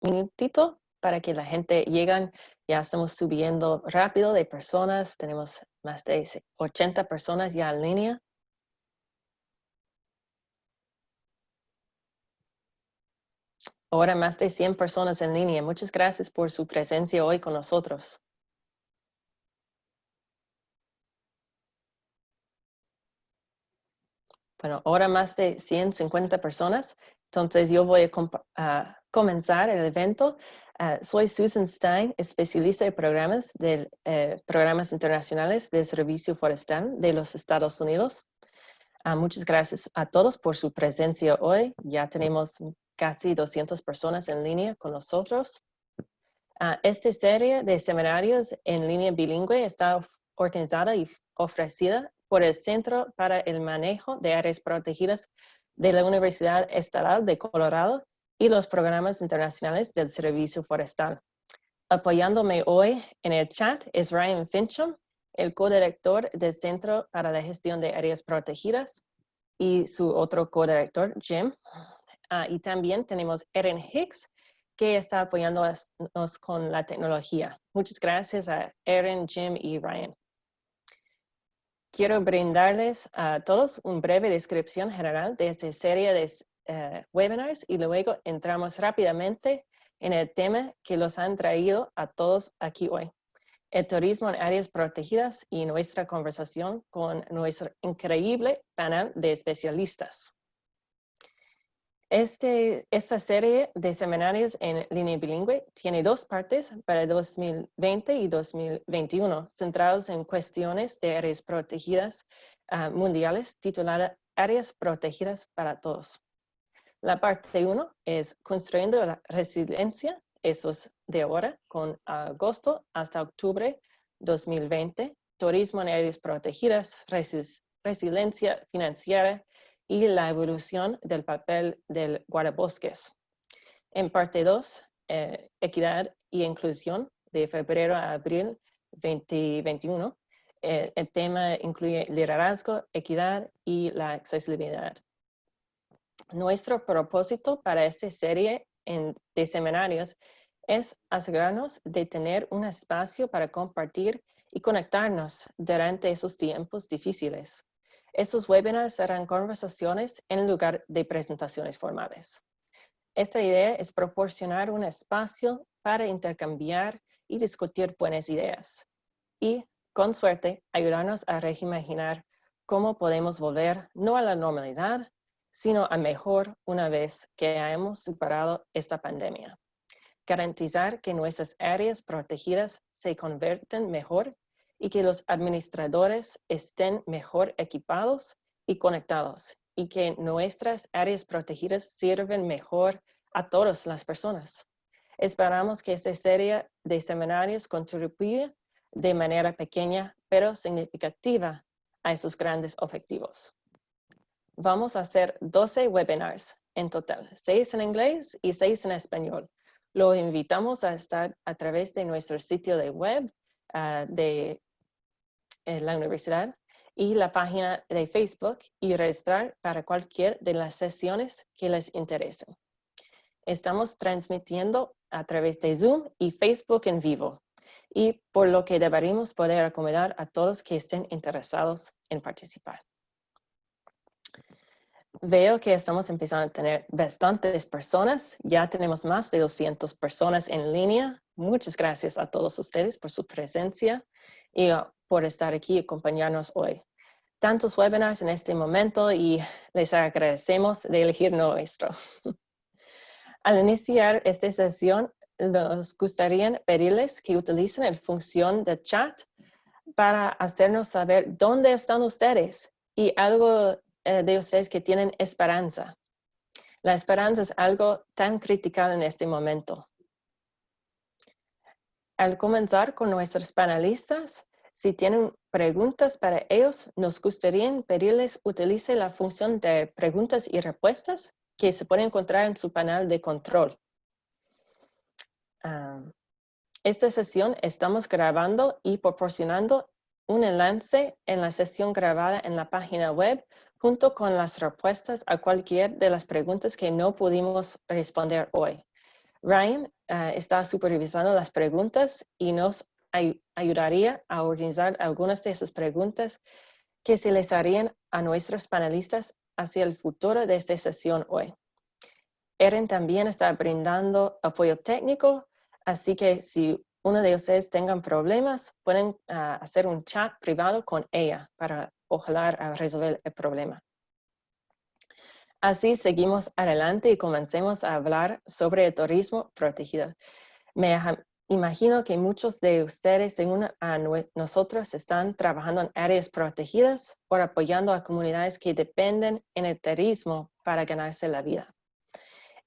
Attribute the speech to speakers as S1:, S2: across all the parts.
S1: minutito para que la gente llegue. Ya estamos subiendo rápido de personas. Tenemos más de 80 personas ya en línea. Ahora más de 100 personas en línea. Muchas gracias por su presencia hoy con nosotros. Bueno, ahora más de 150 personas. Entonces yo voy a, comenzar el evento. Ah, soy Susan Stein, especialista de programas de eh, programas internacionales de servicio forestal de los Estados Unidos. Ah, muchas gracias a todos por su presencia hoy. Ya tenemos casi 200 personas en línea con nosotros. Ah, esta serie de seminarios en línea bilingüe está organizada y ofrecida por el Centro para el Manejo de Áreas Protegidas de la Universidad Estatal de Colorado y los programas internacionales del Servicio Forestal. Apoyándome hoy en el chat es Ryan Fincham, el codirector del Centro para la Gestión de Áreas Protegidas, y su otro codirector, Jim. Ah, y también tenemos Erin Hicks, que está apoyándonos con la tecnología. Muchas gracias a Erin, Jim y Ryan. Quiero brindarles a todos una breve descripción general de esta serie de eh, webinars y luego entramos rápidamente en el tema que los han traído a todos aquí hoy. El turismo en áreas protegidas y nuestra conversación con nuestro increíble panel de especialistas. Este, esta serie de seminarios en línea bilingüe tiene dos partes para 2020 y 2021, centrados en cuestiones de áreas protegidas ah, mundiales, titulada Áreas Protegidas para Todos. La parte 1 es Construyendo la Resiliencia, eso es de ahora, con agosto hasta octubre 2020, Turismo en Áreas Protegidas, Resiliencia Financiera y la evolución del papel del guardabosques. En parte 2, eh, equidad y inclusión, de febrero a abril 2021. Eh, el tema incluye liderazgo, equidad y la accesibilidad. Nuestro propósito para esta serie de seminarios es asegurarnos de tener un espacio para compartir y conectarnos durante esos tiempos difíciles. Estos webinars serán conversaciones en lugar de presentaciones formales. Esta idea es proporcionar un espacio para intercambiar y discutir buenas ideas y, con suerte, ayudarnos a reimaginar cómo podemos volver no a la normalidad, sino a mejor una vez que hayamos superado esta pandemia. Garantizar que nuestras áreas protegidas se convierten mejor y que los administradores estén mejor equipados y conectados y que nuestras áreas protegidas sirven mejor a todas las personas. Esperamos que esta serie de seminarios contribuya de manera pequeña pero significativa a esos grandes objetivos. Vamos a hacer 12 webinars en total, 6 en inglés y 6 en español. Lo invitamos a estar a través de nuestro sitio de web ah, de en la universidad y la página de Facebook y registrar para cualquier de las sesiones que les interesen. Estamos transmitiendo a través de Zoom y Facebook en vivo y por lo que deberíamos poder acomodar a todos que estén interesados en participar. Veo que estamos empezando a tener bastantes personas. Ya tenemos más de 200 personas en línea. Muchas gracias a todos ustedes por su presencia y uh, por estar aquí y acompañarnos hoy. Tantos webinars en este momento y les agradecemos de elegir nuestro. Al iniciar esta sesión, nos gustaría pedirles que utilicen la función de chat para hacernos saber dónde están ustedes y algo eh, de ustedes que tienen esperanza. La esperanza es algo tan critical en este momento. Al comenzar con nuestros panelistas, si tienen preguntas para ellos, nos gustaría pedirles utilice la función de preguntas y respuestas que se puede encontrar en su panel de control. esta sesión estamos grabando y proporcionando un enlace en la sesión grabada en la página web junto con las respuestas a cualquier de las preguntas que no pudimos responder hoy. Ryan ah, está supervisando las preguntas y nos ayudaría a organizar algunas de esas preguntas que se les harían a nuestros panelistas hacia el futuro de esta sesión hoy. Erin también está brindando apoyo técnico, así que si uno de ustedes tengan problemas, pueden ah, hacer un chat privado con ella para ojalá resolver el problema. Así seguimos adelante y comencemos a hablar sobre el turismo protegido. Me imagino que muchos de ustedes, según a nosotros, están trabajando en áreas protegidas o apoyando a comunidades que dependen en el turismo para ganarse la vida.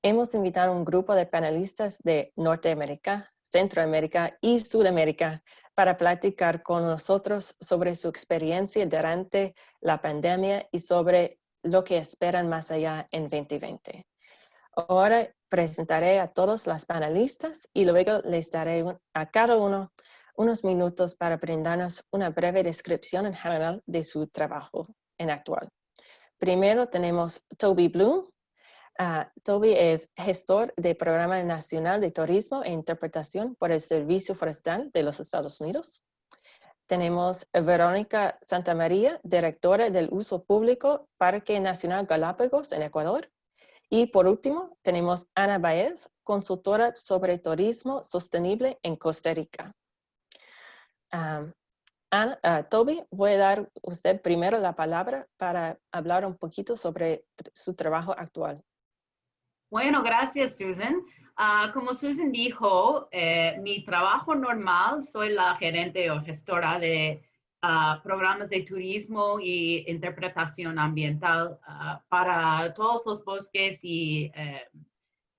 S1: Hemos invitado a un grupo de panelistas de Norteamérica, Centroamérica y Sudamérica para platicar con nosotros sobre su experiencia durante la pandemia y sobre lo que esperan más allá en 2020. Ahora presentaré a todos los panelistas y luego les daré a cada uno unos minutos para brindarnos una breve descripción en general de su trabajo en actual. Primero tenemos Toby Bloom. Ah, Toby es gestor del Programa Nacional de Turismo e Interpretación por el Servicio Forestal de los Estados Unidos. Tenemos Verónica Santamaría, directora del uso público Parque Nacional Galápagos en Ecuador. Y por último, tenemos Ana Baez, consultora sobre turismo sostenible en Costa Rica. Ana, ah, Toby, voy a dar usted primero la palabra para hablar un poquito sobre su trabajo actual.
S2: Bueno, gracias, Susan. Ah, como Susan dijo, eh, mi trabajo normal, soy la gerente o gestora de ah, programas de turismo y interpretación ambiental ah, para todos los bosques y eh,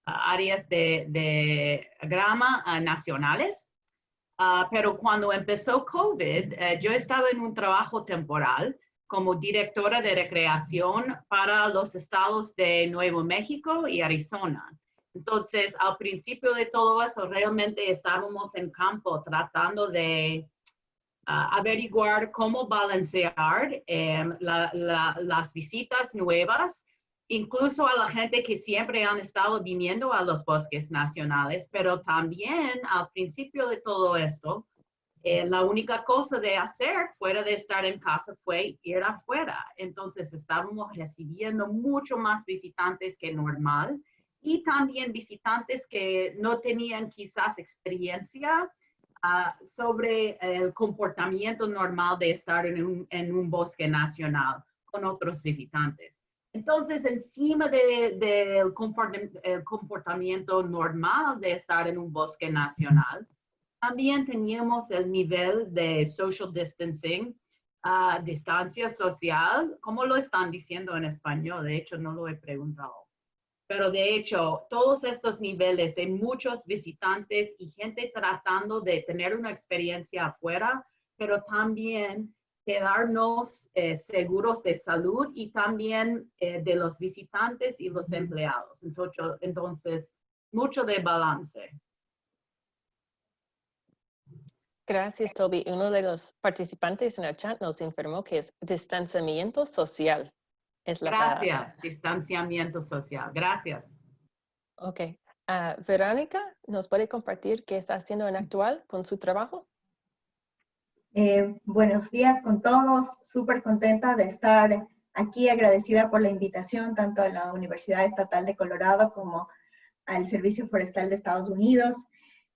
S2: áreas de, de grama nacionales. pero cuando empezó COVID, eh, yo estaba en un trabajo temporal como directora de recreación para los estados de Nuevo México y Arizona. Entonces, al principio de todo eso, realmente estábamos en campo tratando de ah, averiguar cómo balancear em, las visitas nuevas, incluso a la gente que siempre han estado viniendo a los bosques nacionales, pero también al principio de todo esto, eh, la única cosa de hacer fuera de estar en casa fue ir afuera. Entonces estábamos recibiendo mucho más visitantes que normal y también visitantes que no tenían quizás experiencia ah, sobre el comportamiento normal de estar en un, en un, bosque nacional con otros visitantes. Entonces, encima del de, comportamiento normal de estar en un bosque nacional, también teníamos el nivel de social distancing, uh, distancia social, ¿cómo lo están diciendo en español? De hecho, no lo he preguntado. Pero de hecho, todos estos niveles de muchos visitantes y gente tratando de tener una experiencia afuera, pero también quedarnos eh, seguros de salud y también eh, de los visitantes y los empleados. Entonces, entonces, mucho de balance.
S1: Gracias, Toby. Uno de los participantes en el chat nos informó que es distanciamiento social. Es
S2: la Gracias, distanciamiento social. Gracias.
S1: Ok. Ah, Verónica, ¿nos puede compartir qué está haciendo en actual con su trabajo?
S3: Eh, buenos días con todos. Súper contenta de estar aquí, agradecida por la invitación tanto a la Universidad Estatal de Colorado como al Servicio Forestal de Estados Unidos.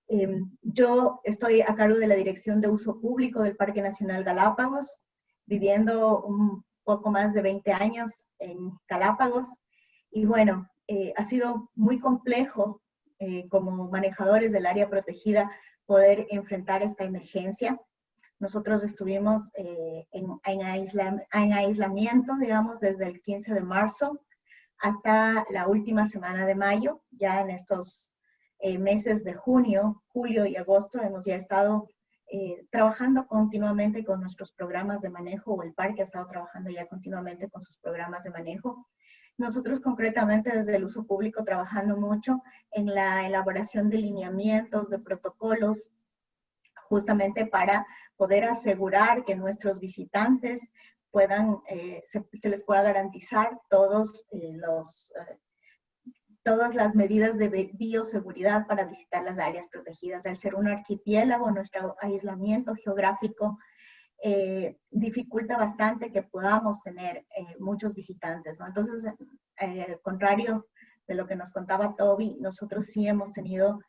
S3: Em, yo estoy a cargo de la Dirección de Uso Público del Parque Nacional Galápagos, viviendo un poco más de 20 años en Galápagos. Y bueno, eh, ha sido muy complejo eh, como manejadores del área protegida poder enfrentar esta emergencia. Nosotros estuvimos eh, en, en aislamiento, digamos, desde el 15 de marzo hasta la última semana de mayo, ya en estos eh, meses de junio, julio y agosto hemos ya estado eh, trabajando continuamente con nuestros programas de manejo, o el parque ha estado trabajando ya continuamente con sus programas de manejo. Nosotros concretamente desde el uso público trabajando mucho en la elaboración de lineamientos, de protocolos, justamente para poder asegurar que nuestros visitantes puedan, eh, se, les pueda garantizar todos los todas las medidas de bioseguridad para visitar las áreas protegidas. Al ser un archipiélago, nuestro aislamiento geográfico eh, dificulta bastante que podamos tener eh, muchos visitantes. Entonces, eh, al contrario de lo que nos contaba Toby, nosotros sí hemos tenido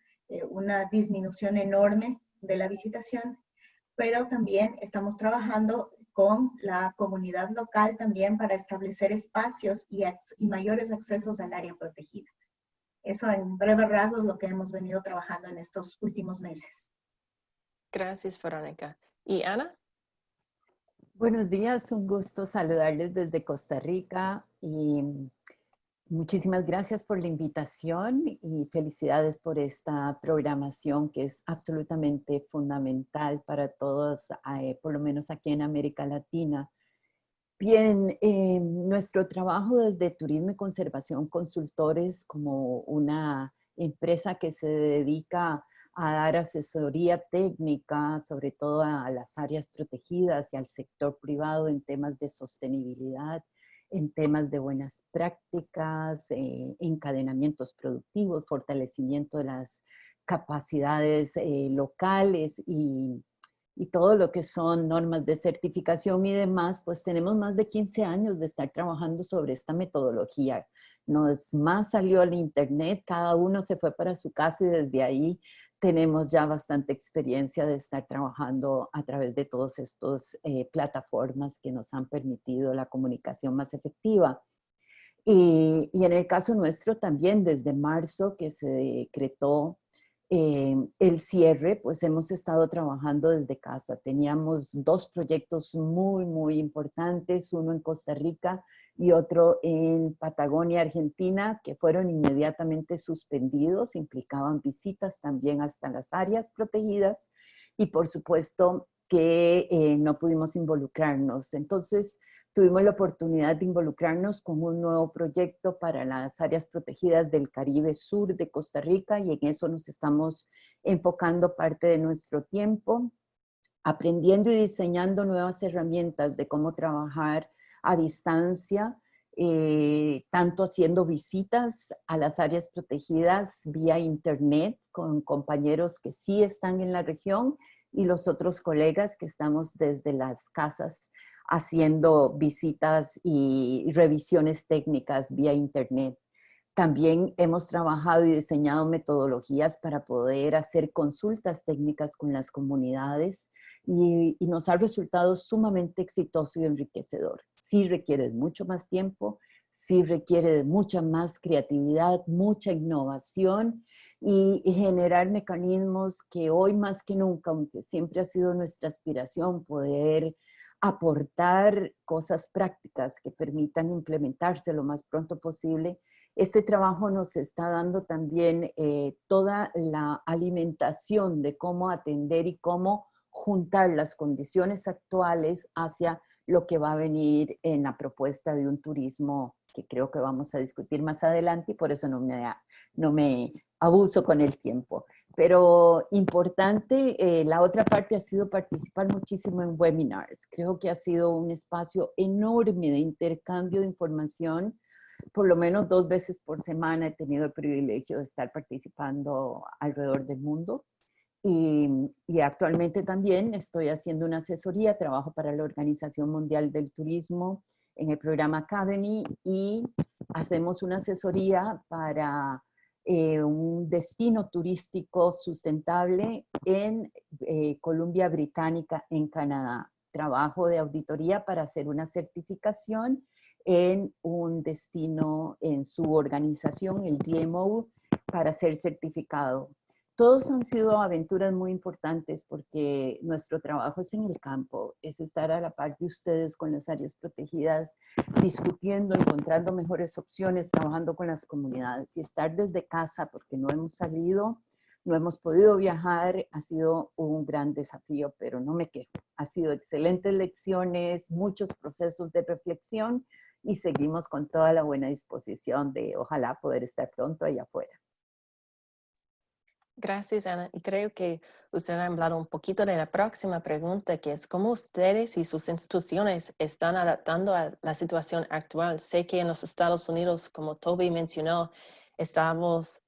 S3: una disminución enorme de la visitación, pero también estamos trabajando con la comunidad local también para establecer espacios y, y mayores accesos al área protegida. Eso en breve rasgos lo que hemos venido trabajando en estos últimos meses.
S1: Gracias, Verónica. ¿Y Ana?
S4: Buenos días, un gusto saludarles desde Costa Rica y muchísimas gracias por la invitación y felicidades por esta programación que es absolutamente fundamental para todos, eh, por lo menos aquí en América Latina. Bien, eh, nuestro trabajo desde Turismo y Conservación Consultores como una empresa que se dedica a dar asesoría técnica, sobre todo a las áreas protegidas y al sector privado en temas de sostenibilidad, en temas de buenas prácticas, eh, encadenamientos productivos, fortalecimiento de las capacidades eh, locales y, y, todo lo que son normas de certificación y demás, pues tenemos más de 15 años de estar trabajando sobre esta metodología. Nos más salió al internet, cada uno se fue para su casa y desde ahí tenemos ya bastante experiencia de estar trabajando a través de todas estas eh, plataformas que nos han permitido la comunicación más efectiva. Y, en el caso nuestro también, desde marzo que se decretó eh, el cierre, pues hemos estado trabajando desde casa. Teníamos dos proyectos muy, muy importantes, uno en Costa Rica y otro en Patagonia, Argentina, que fueron inmediatamente suspendidos, implicaban visitas también hasta las áreas protegidas y por supuesto que eh, no pudimos involucrarnos. Entonces tuvimos la oportunidad de involucrarnos con un nuevo proyecto para las áreas protegidas del Caribe Sur de Costa Rica y en eso nos estamos enfocando parte de nuestro tiempo, aprendiendo y diseñando nuevas herramientas de cómo trabajar a distancia, eh, tanto haciendo visitas a las áreas protegidas vía internet con compañeros que sí están en la región y los otros colegas que estamos desde las casas haciendo visitas y revisiones técnicas vía internet. También hemos trabajado y diseñado metodologías para poder hacer consultas técnicas con las comunidades y, nos ha resultado sumamente exitoso y enriquecedor sí requiere mucho más tiempo, sí requiere mucha más creatividad, mucha innovación y, generar mecanismos que hoy más que nunca, aunque siempre ha sido nuestra aspiración poder aportar cosas prácticas que permitan implementarse lo más pronto posible, este trabajo nos está dando también eh, toda la alimentación de cómo atender y cómo juntar las condiciones actuales hacia lo que va a venir en la propuesta de un turismo que creo que vamos a discutir más adelante y por eso no me, no me abuso con el tiempo. Pero importante, eh, la otra parte ha sido participar muchísimo en webinars. Creo que ha sido un espacio enorme de intercambio de información. Por lo menos dos veces por semana he tenido el privilegio de estar participando alrededor del mundo. Y, actualmente también estoy haciendo una asesoría, trabajo para la Organización Mundial del Turismo en el programa Academy y hacemos una asesoría para eh, un destino turístico sustentable en eh, Columbia Británica, en Canadá. Trabajo de auditoría para hacer una certificación en un destino en su organización, el DMO, para ser certificado todos han sido aventuras muy importantes porque nuestro trabajo es en el campo, es estar a la par de ustedes con las áreas protegidas, discutiendo, encontrando mejores opciones, trabajando con las comunidades y estar desde casa porque no hemos salido, no hemos podido viajar, ha sido un gran desafío, pero no me quejo. Ha sido excelentes lecciones, muchos procesos de reflexión y seguimos con toda la buena disposición de ojalá poder estar pronto allá afuera.
S1: Gracias, Ana. Creo que usted ha hablado un poquito de la próxima pregunta, que es cómo ustedes y sus instituciones están adaptando a la situación actual. Sé que en los Estados Unidos, como Toby mencionó, estamos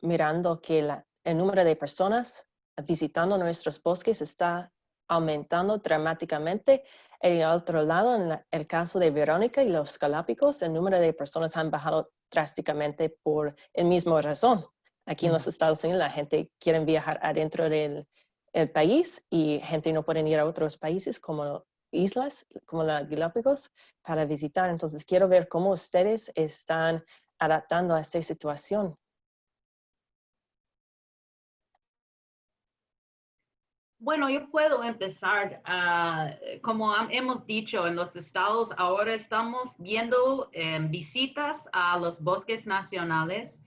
S1: mirando que el número de personas visitando nuestros bosques está aumentando dramáticamente. En el otro lado, en el caso de Verónica y los Galápagos, el número de personas han bajado drásticamente por el mismo razón. Aquí en los Estados Unidos la gente quiere viajar adentro del país y gente no puede ir a otros países como islas, como la Galápagos, para visitar. Entonces quiero ver cómo ustedes están adaptando a esta situación.
S2: Bueno, yo puedo empezar. Ah, como hemos dicho, en los estados ahora estamos viendo em, visitas a los bosques nacionales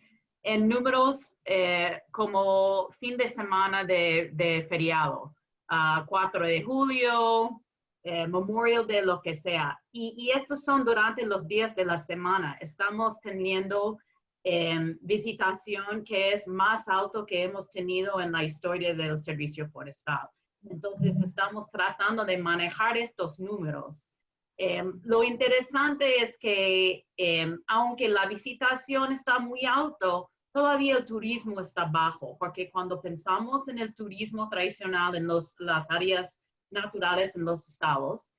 S2: en números eh, como fin de semana de, feriado, 4 de julio, eh, Memorial de lo que sea. Y, y, estos son durante los días de la semana. Estamos teniendo em, visitación que es más alto que hemos tenido en la historia del servicio forestal. Entonces estamos tratando de manejar estos números. Em, lo interesante es que em, aunque la visitación está muy alto, todavía el turismo está bajo, porque cuando pensamos en el turismo tradicional en los, las áreas naturales en los estados,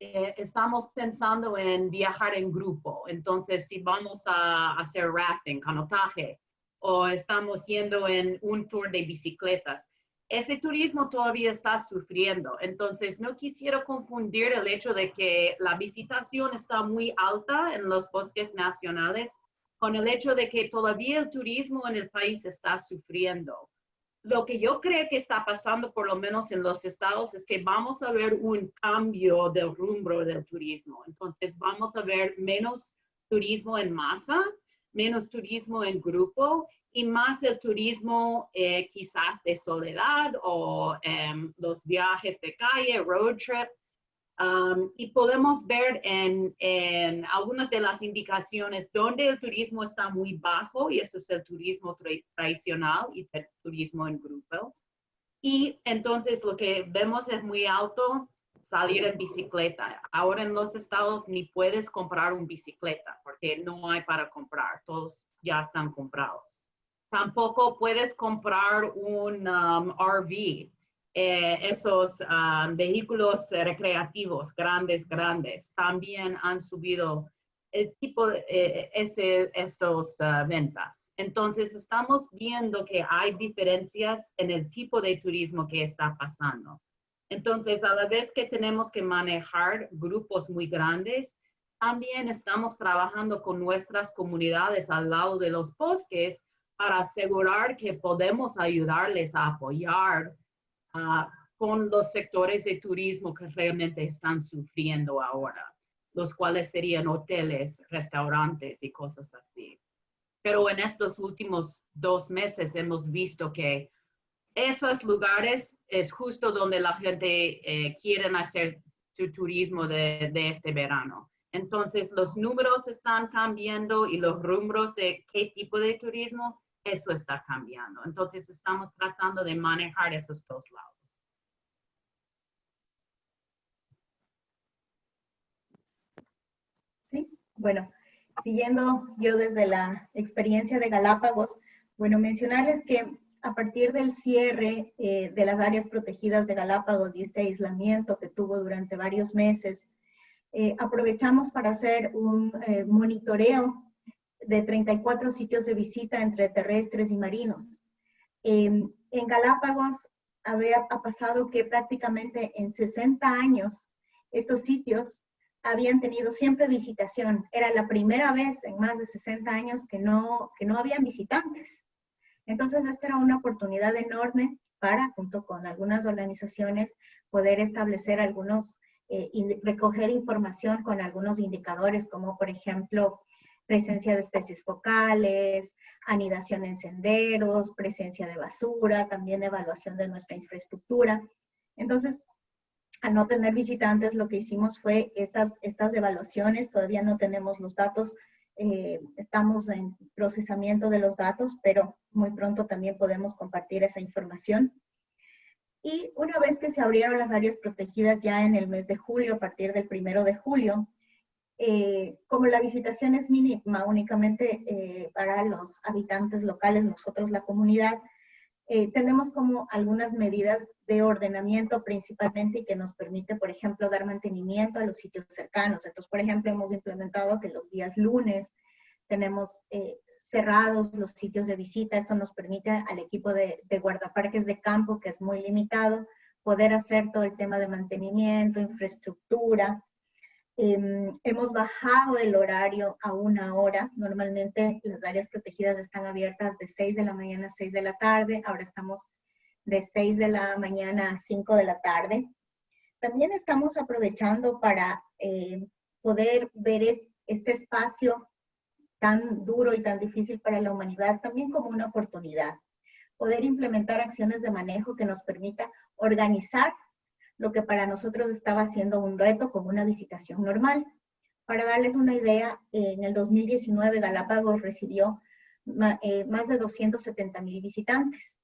S2: eh, estamos pensando en viajar en grupo. Entonces, si vamos a, hacer rafting, canotaje, o estamos yendo en un tour de bicicletas, ese turismo todavía está sufriendo. Entonces, no quisiera confundir el hecho de que la visitación está muy alta en los bosques nacionales con el hecho de que todavía el turismo en el país está sufriendo lo que yo creo que está pasando, por lo menos en los estados, es que vamos a ver un cambio del rumbo del turismo. Entonces, vamos a ver menos turismo en masa, menos turismo en grupo y más el turismo eh, quizás de soledad o em, los viajes de calle, road trip, Um, y podemos ver en, en, algunas de las indicaciones donde el turismo está muy bajo, y eso es el turismo tradicional y el turismo en grupo. Y entonces lo que vemos es muy alto salir en bicicleta. Ahora en los estados ni puedes comprar un bicicleta porque no hay para comprar, todos ya están comprados. Tampoco puedes comprar un um, RV eh, esos ah, vehículos recreativos grandes, grandes, también han subido el tipo de eh, ese, estos ah, ventas. Entonces, estamos viendo que hay diferencias en el tipo de turismo que está pasando. Entonces, a la vez que tenemos que manejar grupos muy grandes, también estamos trabajando con nuestras comunidades al lado de los bosques para asegurar que podemos ayudarles a apoyar con los sectores de turismo que realmente están sufriendo ahora, los cuales serían hoteles, restaurantes y cosas así. Pero en estos últimos dos meses hemos visto que esos lugares es justo donde la gente eh, quiere hacer su turismo de, de, este verano. Entonces, los números están cambiando y los rumbos de qué tipo de turismo eso está cambiando. Entonces estamos tratando de manejar esos dos lados.
S3: Sí, bueno, siguiendo yo desde la experiencia de Galápagos, bueno, mencionarles que a partir del cierre eh, de las áreas protegidas de Galápagos y este aislamiento que tuvo durante varios meses, eh, aprovechamos para hacer un eh, monitoreo de 34 sitios de visita entre terrestres y marinos. en Galápagos había ha pasado que prácticamente en 60 años estos sitios habían tenido siempre visitación. Era la primera vez en más de 60 años que no, que no habían visitantes. Entonces, esta era una oportunidad enorme para, junto con algunas organizaciones, poder establecer algunos, eh, recoger información con algunos indicadores, como por ejemplo, presencia de especies focales, anidación en senderos, presencia de basura, también evaluación de nuestra infraestructura. Entonces, al no tener visitantes, lo que hicimos fue estas, estas evaluaciones, todavía no tenemos los datos, eh, estamos en procesamiento de los datos, pero muy pronto también podemos compartir esa información. Y una vez que se abrieron las áreas protegidas ya en el mes de julio, a partir del primero de julio, eh, como la visitación es mínima únicamente eh, para los habitantes locales, nosotros la comunidad, eh, tenemos como algunas medidas de ordenamiento principalmente y que nos permite, por ejemplo, dar mantenimiento a los sitios cercanos. Entonces, por ejemplo, hemos implementado que los días lunes tenemos cerrados los sitios de visita. Esto nos permite al equipo de, de guardaparques de campo, que es muy limitado, poder hacer todo el tema de mantenimiento, infraestructura, Em, hemos bajado el horario a una hora. Normalmente las áreas protegidas están abiertas de 6 de la mañana a 6 de la tarde. Ahora estamos de 6 de la mañana a 5 de la tarde. También estamos aprovechando para eh, poder ver este espacio tan duro y tan difícil para la humanidad también como una oportunidad. Poder implementar acciones de manejo que nos permita organizar lo que para nosotros estaba siendo un reto como una visitación normal. Para darles una idea, en el 2019 Galápagos recibió eh, más de 270 mil visitantes.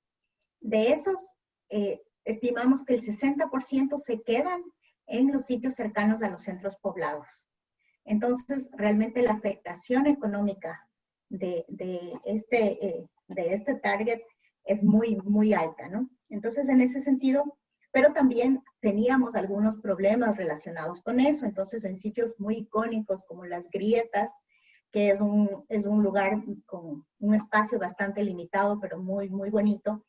S3: De esos, eh, estimamos que el 60% se quedan en los sitios cercanos a los centros poblados. Entonces, realmente la afectación económica de, este, eh, de este target es muy, muy alta, ¿no? Entonces, en ese sentido, pero también teníamos algunos problemas relacionados con eso. Entonces, en sitios muy icónicos como las grietas, que es un, es un lugar con un espacio bastante limitado, pero muy, muy bonito,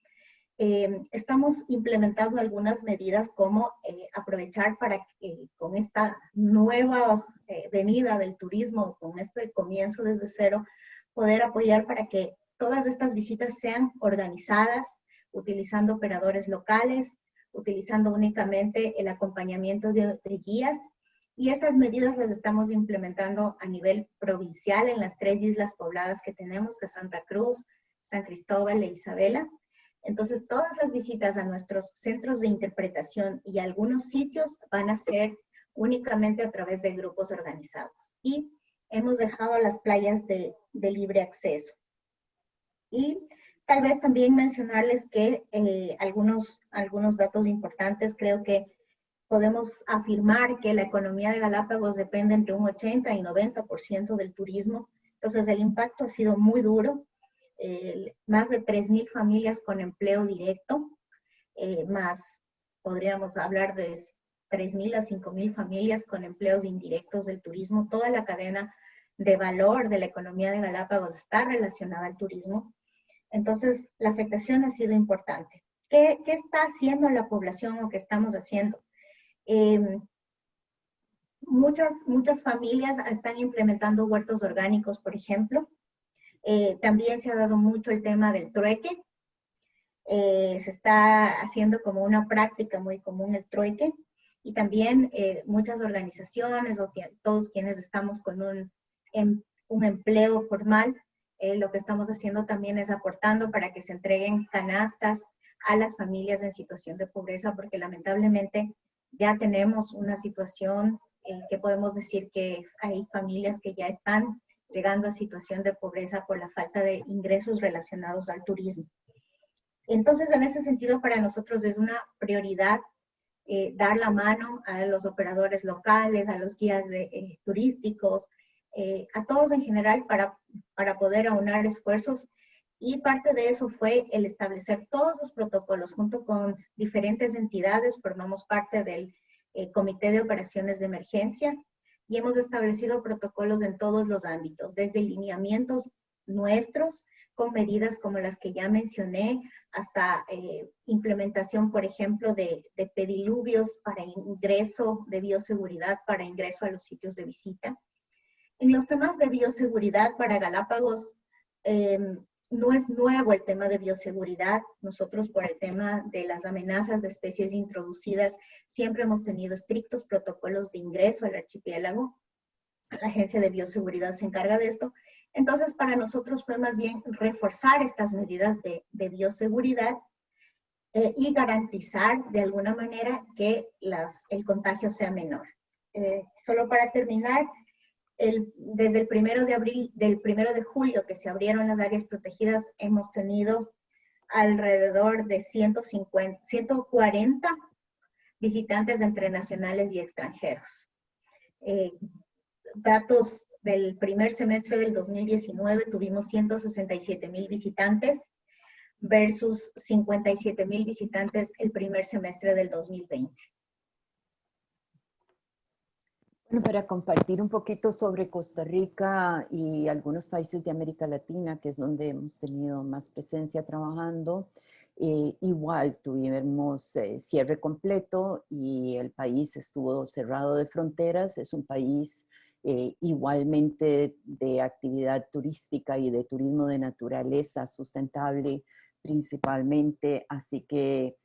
S3: eh, estamos implementando algunas medidas como eh, aprovechar para que con esta nueva eh, venida del turismo, con este comienzo desde cero, poder apoyar para que todas estas visitas sean organizadas, utilizando operadores locales, utilizando únicamente el acompañamiento de, guías y estas medidas las estamos implementando a nivel provincial en las tres islas pobladas que tenemos, que Santa Cruz, San Cristóbal e Isabela. Entonces, todas las visitas a nuestros centros de interpretación y algunos sitios van a ser únicamente a través de grupos organizados. Y hemos dejado las playas de, de libre acceso. Y Tal vez también mencionarles que eh, algunos, algunos datos importantes, creo que podemos afirmar que la economía de Galápagos depende entre un 80 y 90% del turismo. Entonces el impacto ha sido muy duro. más de 3.000 familias con empleo directo, eh, más podríamos hablar de 3.000 a 5.000 familias con empleos indirectos del turismo. Toda la cadena de valor de la economía de Galápagos está relacionada al turismo. Entonces, la afectación ha sido importante. ¿Qué, está haciendo la población o qué estamos haciendo? Em, muchas, muchas familias están implementando huertos orgánicos, por ejemplo. Eh, también se ha dado mucho el tema del trueque. Eh, se está haciendo como una práctica muy común el trueque. Y también eh, muchas organizaciones o todos quienes estamos con un, em, un empleo formal eh, lo que estamos haciendo también es aportando para que se entreguen canastas a las familias en situación de pobreza, porque lamentablemente ya tenemos una situación eh, que podemos decir que hay familias que ya están llegando a situación de pobreza por la falta de ingresos relacionados al turismo. Entonces, en ese sentido, para nosotros es una prioridad eh, dar la mano a los operadores locales, a los guías de, turísticos, eh, a todos en general para, para poder aunar esfuerzos y parte de eso fue el establecer todos los protocolos junto con diferentes entidades, formamos parte del eh, Comité de Operaciones de Emergencia y hemos establecido protocolos en todos los ámbitos, desde lineamientos nuestros, con medidas como las que ya mencioné, hasta eh, implementación, por ejemplo, de, de pediluvios para ingreso de bioseguridad, para ingreso a los sitios de visita. En los temas de bioseguridad para Galápagos, em, no es nuevo el tema de bioseguridad. Nosotros por el tema de las amenazas de especies introducidas, siempre hemos tenido estrictos protocolos de ingreso al archipiélago. La Agencia de Bioseguridad se encarga de esto. Entonces, para nosotros fue más bien reforzar estas medidas de, bioseguridad eh, y garantizar de alguna manera que el contagio sea menor. Eh, solo para terminar, desde el primero de abril, del primero de julio que se abrieron las áreas protegidas, hemos tenido alrededor de 150, 140 visitantes entre nacionales y extranjeros. Eh, datos del primer semestre del 2019 tuvimos 167 mil visitantes versus 57 mil visitantes el primer semestre del 2020.
S4: Bueno, para compartir un poquito sobre Costa Rica y algunos países de América Latina, que es donde hemos tenido más presencia trabajando, eh, igual tuvimos eh, cierre completo y el país estuvo cerrado de fronteras. Es un país eh, igualmente de actividad turística y de turismo de naturaleza sustentable principalmente, así que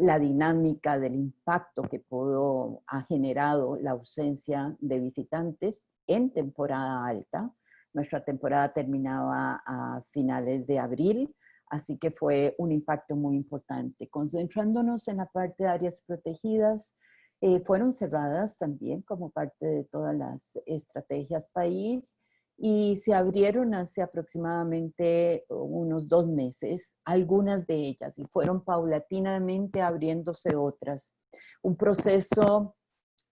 S4: la dinámica del impacto que pudo, ha generado la ausencia de visitantes en temporada alta. Nuestra temporada terminaba a finales de abril, así que fue un impacto muy importante. Concentrándonos en la parte de áreas protegidas, eh, fueron cerradas también como parte de todas las estrategias país y se abrieron hace aproximadamente unos dos meses, algunas de ellas, y fueron paulatinamente abriéndose otras. Un proceso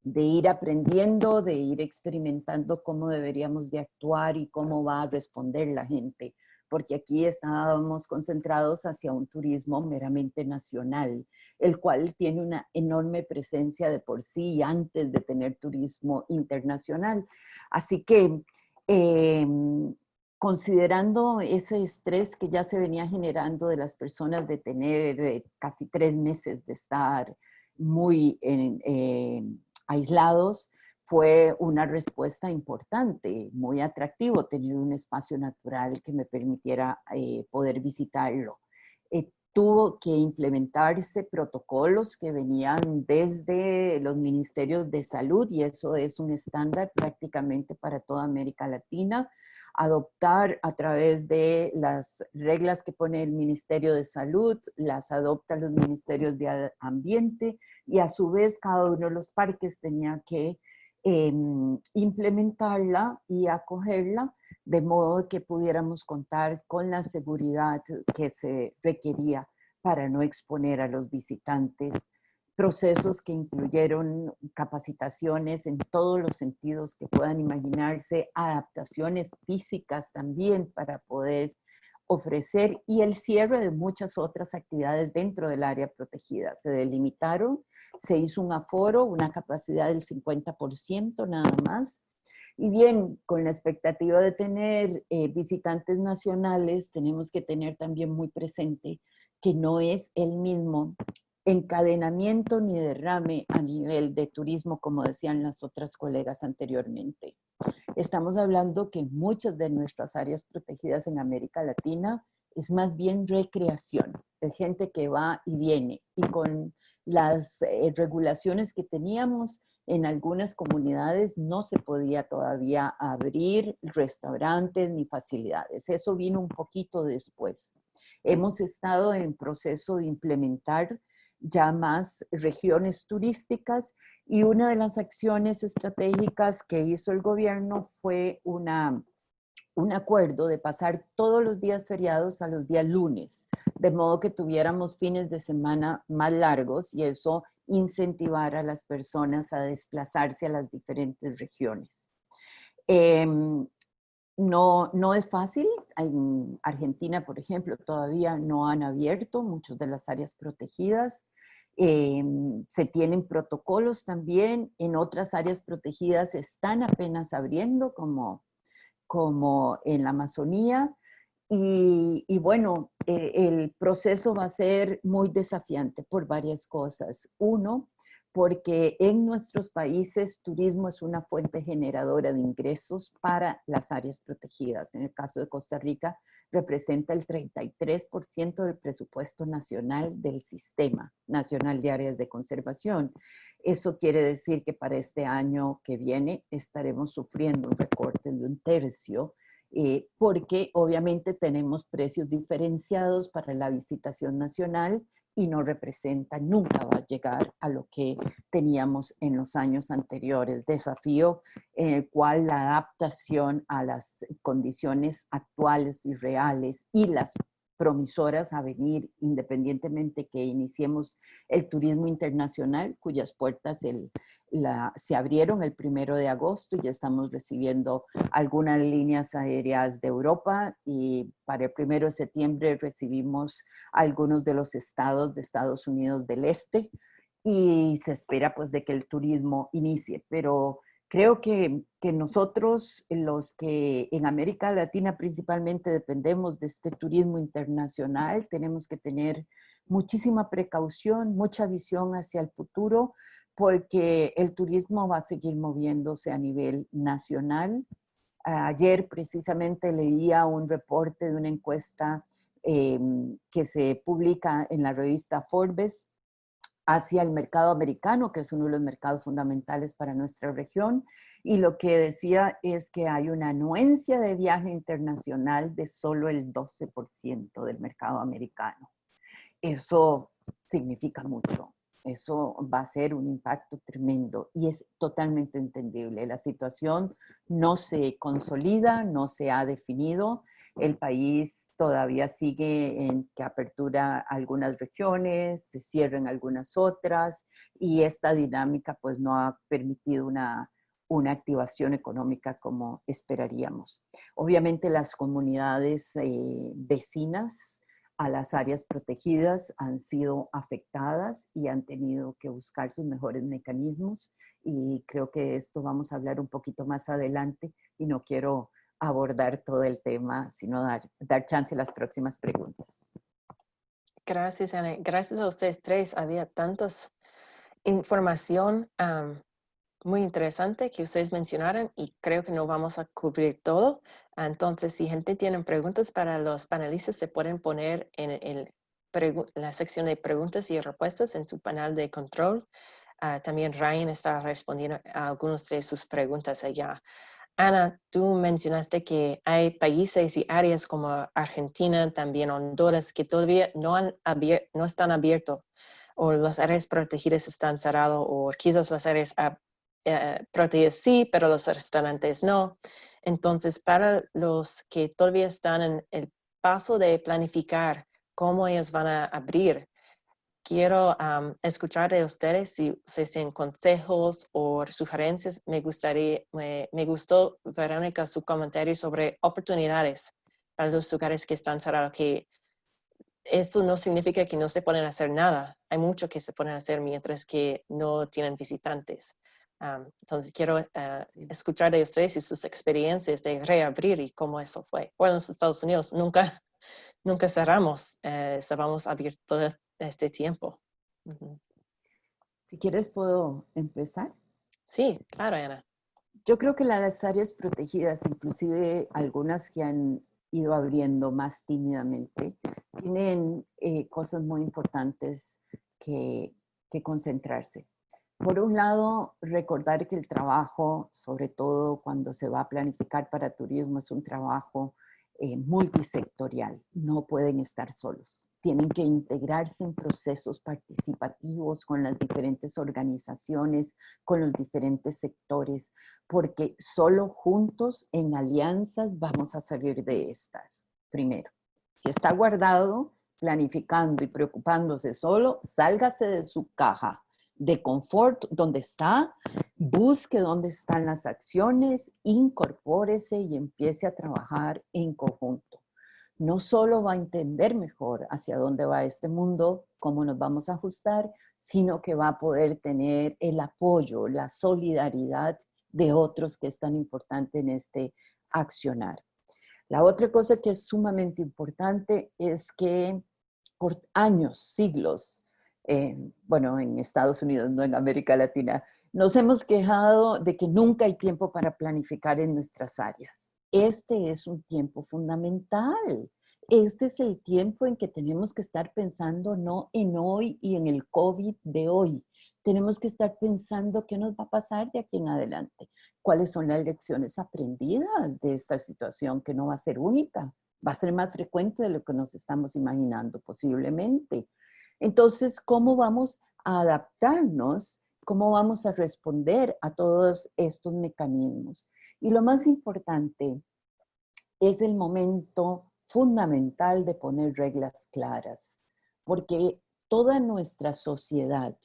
S4: de ir aprendiendo, de ir experimentando cómo deberíamos de actuar y cómo va a responder la gente, porque aquí estábamos concentrados hacia un turismo meramente nacional, el cual tiene una enorme presencia de por sí antes de tener turismo internacional. Así que Em, considerando ese estrés que ya se venía generando de las personas de tener casi tres meses de estar muy em, aislados, fue una respuesta importante, muy atractivo tener un espacio natural que me permitiera eh, poder visitarlo. Eh, tuvo que implementarse protocolos que venían desde los ministerios de salud y eso es un estándar prácticamente para toda América Latina. Adoptar a través de las reglas que pone el Ministerio de Salud, las adoptan los ministerios de Ambiente y a su vez cada uno de los parques tenía que em, implementarla y acogerla de modo que pudiéramos contar con la seguridad que se requería para no exponer a los visitantes. Procesos que incluyeron capacitaciones en todos los sentidos que puedan imaginarse, adaptaciones físicas también para poder ofrecer y el cierre de muchas otras actividades dentro del área protegida. Se delimitaron, se hizo un aforo, una capacidad del 50% nada más, y bien, con la expectativa de tener eh, visitantes nacionales, tenemos que tener también muy presente que no es el mismo encadenamiento ni derrame a nivel de turismo, como decían las otras colegas anteriormente. Estamos hablando que muchas de nuestras áreas protegidas en América Latina es más bien recreación, es gente que va y viene, y con las eh, regulaciones que teníamos, en algunas comunidades no se podía todavía abrir restaurantes ni facilidades. Eso vino un poquito después. Hemos estado en proceso de implementar ya más regiones turísticas y una de las acciones estratégicas que hizo el gobierno fue una, un acuerdo de pasar todos los días feriados a los días lunes, de modo que tuviéramos fines de semana más largos y eso incentivar a las personas a desplazarse a las diferentes regiones. Em, no, no es fácil. En Argentina, por ejemplo, todavía no han abierto muchas de las áreas protegidas. Em, se tienen protocolos también. En otras áreas protegidas están apenas abriendo, como, como en la Amazonía. Y, bueno, eh, el proceso va a ser muy desafiante por varias cosas. Uno, porque en nuestros países turismo es una fuente generadora de ingresos para las áreas protegidas. En el caso de Costa Rica, representa el 33% del presupuesto nacional del Sistema Nacional de Áreas de Conservación. Eso quiere decir que para este año que viene estaremos sufriendo un recorte de un tercio eh, porque obviamente tenemos precios diferenciados para la visitación nacional y no representa, nunca va a llegar a lo que teníamos en los años anteriores. Desafío en el cual la adaptación a las condiciones actuales y reales y las promisoras a venir, independientemente que iniciemos el turismo internacional, cuyas puertas se abrieron el primero de agosto y ya estamos recibiendo algunas líneas aéreas de Europa y para el primero de septiembre recibimos algunos de los estados de Estados Unidos del Este y se espera pues de que el turismo inicie, pero Creo que, nosotros, los que en América Latina principalmente dependemos de este turismo internacional, tenemos que tener muchísima precaución, mucha visión hacia el futuro, porque el turismo va a seguir moviéndose a nivel nacional. Ayer precisamente leía un reporte de una encuesta em, que se publica en la revista Forbes hacia el mercado americano, que es uno de los mercados fundamentales para nuestra región. Y lo que decía es que hay una anuencia de viaje internacional de solo el 12% del mercado americano. Eso significa mucho. Eso va a ser un impacto tremendo y es totalmente entendible. La situación no se consolida, no se ha definido el país todavía sigue en que apertura algunas regiones, se cierran algunas otras y esta dinámica pues no ha permitido una, una activación económica como esperaríamos. Obviamente las comunidades eh, vecinas a las áreas protegidas han sido afectadas y han tenido que buscar sus mejores mecanismos y creo que esto vamos a hablar un poquito más adelante y no quiero abordar todo el tema, sino dar, dar chance a las próximas preguntas.
S1: Gracias, Ana. Gracias a ustedes tres. Había tantas información muy interesante que ustedes mencionaron y creo que no vamos a cubrir todo. Entonces, si gente tiene preguntas para los panelistas, se pueden poner en, el, la sección de preguntas y respuestas en su panel de control. Ah, también Ryan está respondiendo a algunas de sus preguntas allá. Ana, tú mencionaste que hay países y áreas como Argentina, también Honduras, que todavía no, están abiertos o las áreas protegidas están cerradas o quizás las áreas eh, protegidas sí, pero los restaurantes no. Entonces, para los que todavía están en el paso de planificar cómo ellos van a abrir, quiero escuchar de ustedes si ustedes tienen consejos o sugerencias. Me gustaría, me, gustó, Verónica, su comentario sobre oportunidades para los lugares que están cerrados, que esto no significa que no se pueden hacer nada. Hay mucho que se pueden hacer mientras que no tienen visitantes. entonces, quiero eh, escuchar de ustedes y sus experiencias de reabrir y cómo eso fue. Bueno, en los Estados Unidos nunca, nunca cerramos. Eh, estábamos abiertos este tiempo.
S4: Si quieres, ¿puedo empezar?
S1: Sí, claro, Ana.
S4: Yo creo que las áreas protegidas, inclusive algunas que han ido abriendo más tímidamente, tienen eh, cosas muy importantes que, que concentrarse. Por un lado, recordar que el trabajo, sobre todo cuando se va a planificar para turismo, es un trabajo eh, multisectorial, no pueden estar solos. Tienen que integrarse en procesos participativos con las diferentes organizaciones, con los diferentes sectores, porque solo juntos, en alianzas, vamos a salir de estas. Primero, si está guardado, planificando y preocupándose solo, sálgase de su caja de confort donde está, busque dónde están las acciones, incorpórese y empiece a trabajar en conjunto. No solo va a entender mejor hacia dónde va este mundo, cómo nos vamos a ajustar, sino que va a poder tener el apoyo, la solidaridad de otros que es tan importante en este accionar. La otra cosa que es sumamente importante es que por años, siglos, bueno, en Estados Unidos, no en América Latina, nos hemos quejado de que nunca hay tiempo para planificar en nuestras áreas. Este es un tiempo fundamental. Este es el tiempo en que tenemos que estar pensando no en hoy y en el COVID de hoy. Tenemos que estar pensando qué nos va a pasar de aquí en adelante. ¿Cuáles son las lecciones aprendidas de esta situación que no va a ser única? Va a ser más frecuente de lo que nos estamos imaginando posiblemente. Entonces, ¿cómo vamos a adaptarnos? ¿Cómo vamos a responder a todos estos mecanismos? Y lo más importante es el momento fundamental de poner reglas claras, porque toda nuestra sociedad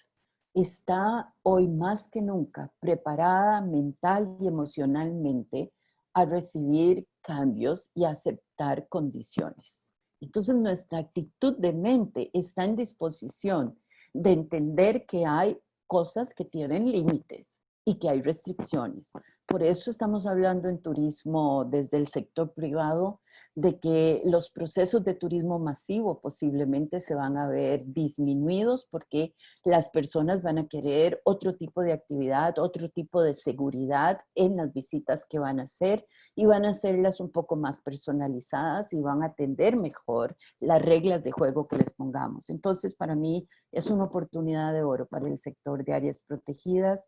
S4: está hoy más que nunca preparada mental y emocionalmente a recibir cambios y aceptar condiciones. Entonces nuestra actitud de mente está en disposición de entender que hay cosas que tienen límites y que hay restricciones. Por eso estamos hablando en turismo desde el sector privado de que los procesos de turismo masivo posiblemente se van a ver disminuidos porque las personas van a querer otro tipo de actividad, otro tipo de seguridad en las visitas que van a hacer y van a hacerlas un poco más personalizadas y van a atender mejor las reglas de juego que les pongamos. Entonces, para mí es una oportunidad de oro para el sector de áreas protegidas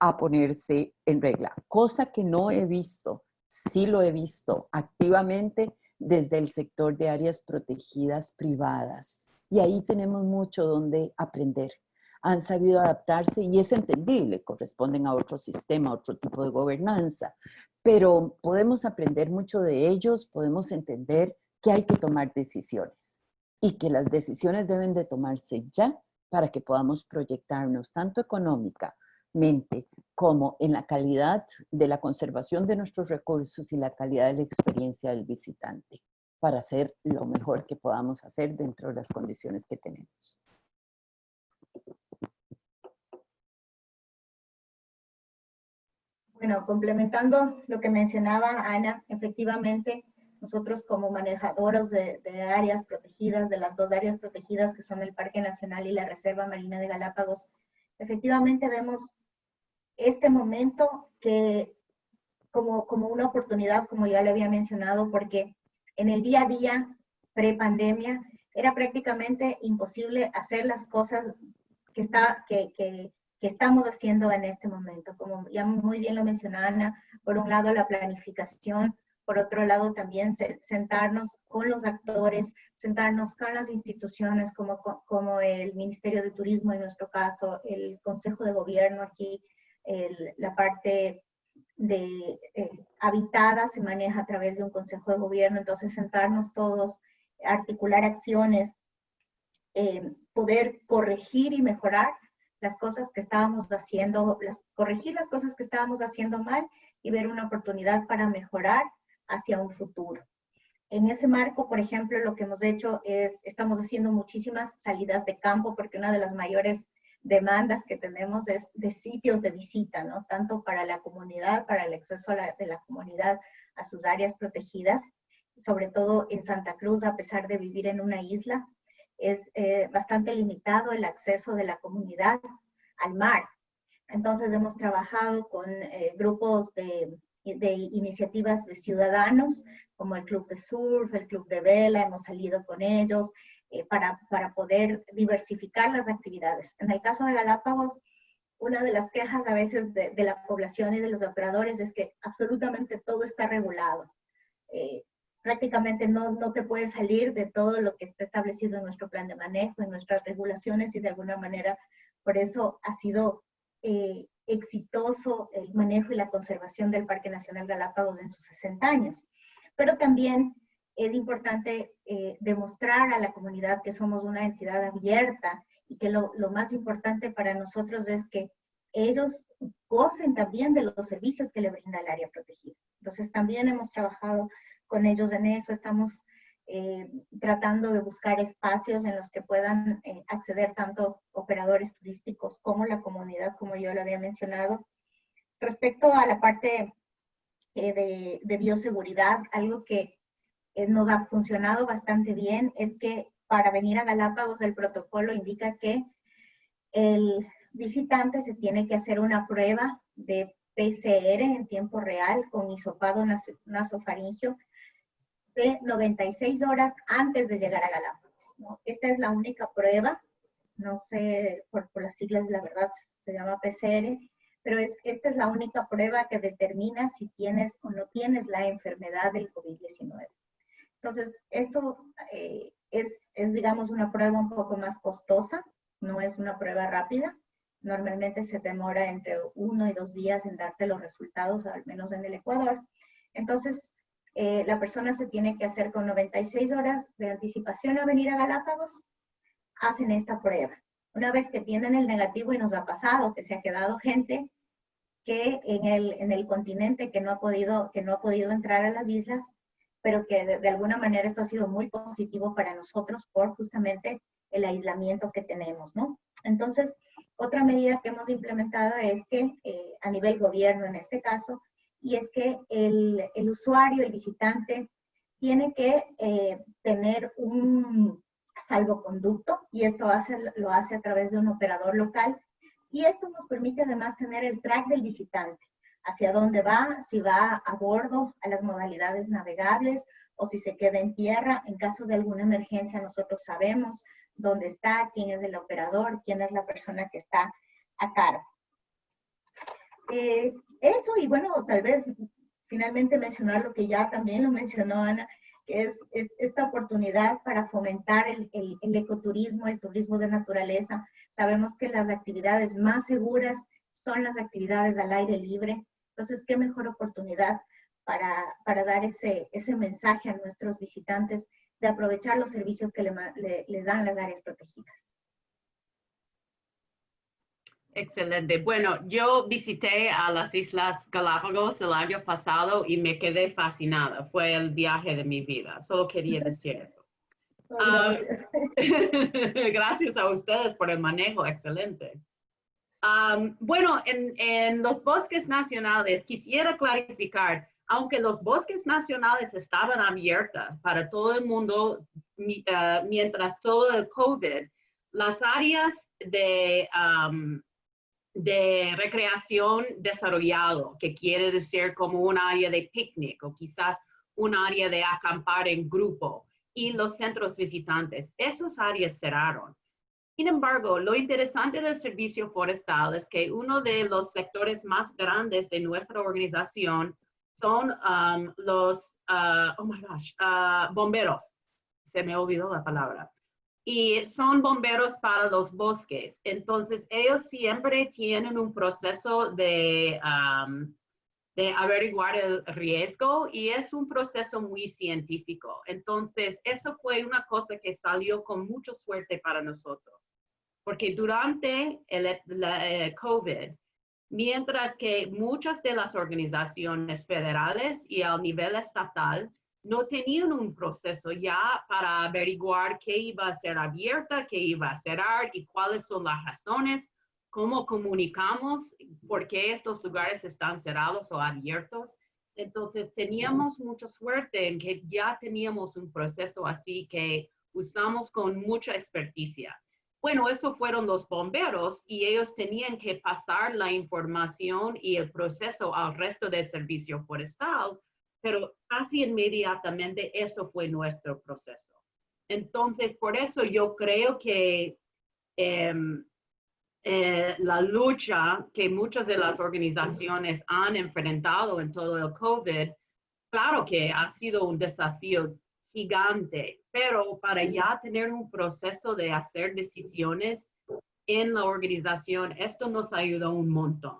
S4: a ponerse en regla, cosa que no he visto sí lo he visto activamente desde el sector de áreas protegidas privadas. Y ahí tenemos mucho donde aprender. Han sabido adaptarse y es entendible, corresponden a otro sistema, a otro tipo de gobernanza, pero podemos aprender mucho de ellos, podemos entender que hay que tomar decisiones y que las decisiones deben de tomarse ya para que podamos proyectarnos tanto económica mente como en la calidad de la conservación de nuestros recursos y la calidad de la experiencia del visitante para hacer lo mejor que podamos hacer dentro de las condiciones que tenemos.
S3: Bueno, complementando lo que mencionaba Ana, efectivamente, nosotros como manejadoras de, de, áreas protegidas, de las dos áreas protegidas que son el Parque Nacional y la Reserva Marina de Galápagos, efectivamente vemos este momento que como, como una oportunidad, como ya le había mencionado, porque en el día a día, pre-pandemia, era prácticamente imposible hacer las cosas que, está, que, que, que, estamos haciendo en este momento. Como ya muy bien lo mencionaba Ana, por un lado la planificación, por otro lado también sentarnos con los actores, sentarnos con las instituciones como, como el Ministerio de Turismo en nuestro caso, el Consejo de Gobierno aquí, la parte de eh, habitada se maneja a través de un consejo de gobierno, entonces sentarnos todos, articular acciones, eh, poder corregir y mejorar las cosas que estábamos haciendo, las, corregir las cosas que estábamos haciendo mal y ver una oportunidad para mejorar hacia un futuro. En ese marco, por ejemplo, lo que hemos hecho es, estamos haciendo muchísimas salidas de campo porque una de las mayores demandas que tenemos es de sitios de visita, ¿no? Tanto para la comunidad, para el acceso de la comunidad a sus áreas protegidas, sobre todo en Santa Cruz, a pesar de vivir en una isla, es eh, bastante limitado el acceso de la comunidad al mar. Entonces hemos trabajado con eh, grupos de, de iniciativas de ciudadanos, como el Club de Surf, el Club de Vela, hemos salido con ellos, eh, para, poder diversificar las actividades. En el caso de Galápagos, una de las quejas a veces de, de la población y de los operadores es que absolutamente todo está regulado. Eh, prácticamente no, no te puedes salir de todo lo que está establecido en nuestro plan de manejo, en nuestras regulaciones y de alguna manera por eso ha sido eh, exitoso el manejo y la conservación del Parque Nacional Galápagos en sus 60 años. Pero también es importante eh, demostrar a la comunidad que somos una entidad abierta y que lo, lo, más importante para nosotros es que ellos gocen también de los servicios que le brinda el área protegida. Entonces también hemos trabajado con ellos en eso, estamos eh, tratando de buscar espacios en los que puedan eh, acceder tanto operadores turísticos como la comunidad, como yo lo había mencionado. Respecto a la parte eh, de, de bioseguridad, algo que eh, nos ha funcionado bastante bien es que para venir a Galápagos el protocolo indica que el visitante se tiene que hacer una prueba de PCR en tiempo real con hisopado nasofaringio de 96 horas antes de llegar a Galápagos. Esta es la única prueba, no sé por, por, las siglas, la verdad se llama PCR, pero es, esta es la única prueba que determina si tienes o no tienes la enfermedad del COVID-19. Entonces, esto eh, es, es, digamos, una prueba un poco más costosa, no es una prueba rápida. Normalmente se demora entre uno y dos días en darte los resultados, al menos en el Ecuador. Entonces, eh, la persona se tiene que hacer con 96 horas de anticipación a venir a Galápagos, hacen esta prueba. Una vez que tienen el negativo y nos ha pasado que se ha quedado gente que en el, en el continente que no, ha podido, que no ha podido entrar a las islas, pero que de, alguna manera esto ha sido muy positivo para nosotros por justamente el aislamiento que tenemos, ¿no? Entonces, otra medida que hemos implementado es que eh, a nivel gobierno en este caso, y es que el, usuario, el visitante, tiene que eh, tener un salvoconducto y esto lo hace a través de un operador local y esto nos permite además tener el track del visitante, hacia dónde va, si va a bordo, a las modalidades navegables o si se queda en tierra. En caso de alguna emergencia nosotros sabemos dónde está, quién es el operador, quién es la persona que está a cargo. Eh, eso y bueno, tal vez finalmente mencionar lo que ya también lo mencionó Ana, que es, esta oportunidad para fomentar el, el, ecoturismo, el turismo de naturaleza. Sabemos que las actividades más seguras son las actividades al aire libre. Entonces, qué mejor oportunidad para, para dar ese, ese mensaje a nuestros visitantes de aprovechar los servicios que le, le dan las áreas protegidas.
S2: Excelente. Bueno, yo visité a las Islas Galápagos el año pasado y me quedé fascinada. Fue el viaje de mi vida. Solo quería decir eso. Ah, gracias a ustedes por el manejo. Excelente. Bueno, en, los bosques nacionales quisiera clarificar, aunque los bosques nacionales estaban abiertos para todo el mundo ah, mientras todo el COVID, las áreas de recreación desarrollado, que quiere decir como un área de picnic o quizás un área de acampar en grupo y los centros visitantes. Esas áreas cerraron. Sin embargo, lo interesante del servicio forestal es que uno de los sectores más grandes de nuestra organización son um, los, uh, oh my gosh, uh, bomberos. Se me olvidó la palabra y son bomberos para los bosques. Entonces, ellos siempre tienen un proceso de, de averiguar el riesgo y es un proceso muy científico. Entonces, eso fue una cosa que salió con mucha suerte para nosotros, porque durante el eh, COVID, mientras que muchas de las organizaciones federales y al nivel estatal no tenían un proceso ya para averiguar qué iba a ser abierta, qué iba a cerrar y cuáles son las razones, cómo comunicamos, por qué estos lugares están cerrados o abiertos. Entonces teníamos mucha suerte en que ya teníamos un proceso así que usamos con mucha experticia. Bueno, eso fueron los bomberos y ellos tenían que pasar la información y el proceso al resto del servicio forestal pero casi inmediatamente eso fue nuestro proceso. Entonces, por eso yo creo que em, eh, la lucha que muchas de las organizaciones han enfrentado en todo el COVID, claro que ha sido un desafío gigante, pero para ya tener un proceso de hacer decisiones en la organización, esto nos ayudó un montón.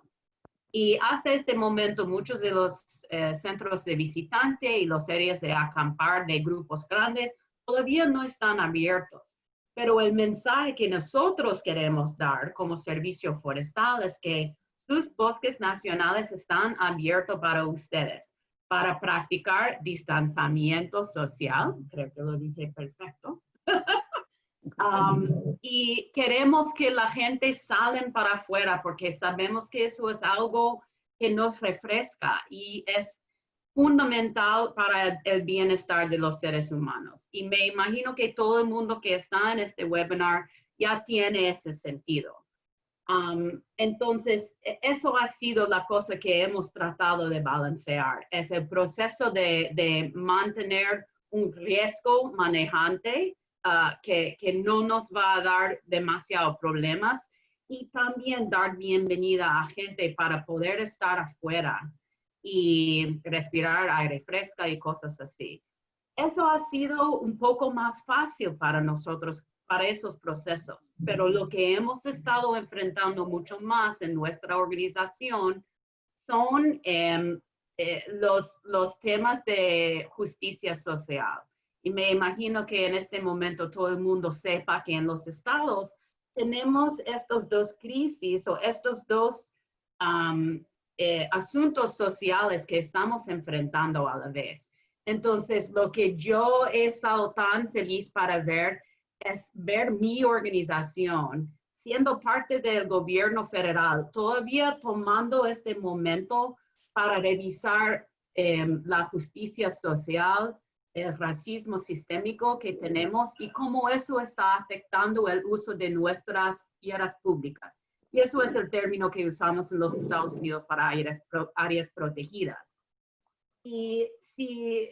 S2: Y hasta este momento muchos de los eh, centros de visitante y los áreas de acampar de grupos grandes todavía no están abiertos. Pero el mensaje que nosotros queremos dar como servicio forestal es que sus bosques nacionales están abiertos para ustedes, para practicar distanciamiento social. Creo que lo dije perfecto. y queremos que la gente salen para afuera porque sabemos que eso es algo que nos refresca y es fundamental para el bienestar de los seres humanos. Y me imagino que todo el mundo que está en este webinar ya tiene ese sentido. entonces, e, eso ha sido la cosa que hemos tratado de balancear, es el proceso de, de mantener un riesgo manejante Ah, que, que, no nos va a dar demasiados problemas y también dar bienvenida a gente para poder estar afuera y respirar aire fresca y cosas así. Eso ha sido un poco más fácil para nosotros, para esos procesos, pero lo que hemos estado enfrentando mucho más en nuestra organización son em, eh, los, los temas de justicia social. Y me imagino que en este momento todo el mundo sepa que en los estados tenemos estos dos crisis o estos dos eh, asuntos sociales que estamos enfrentando a la vez. Entonces, lo que yo he estado tan feliz para ver es ver mi organización siendo parte del gobierno federal, todavía tomando este momento para revisar em, la justicia social, el racismo sistémico que tenemos y cómo eso está afectando el uso de nuestras tierras públicas. Y eso es el término que usamos en los Estados Unidos para áreas, protegidas. Y si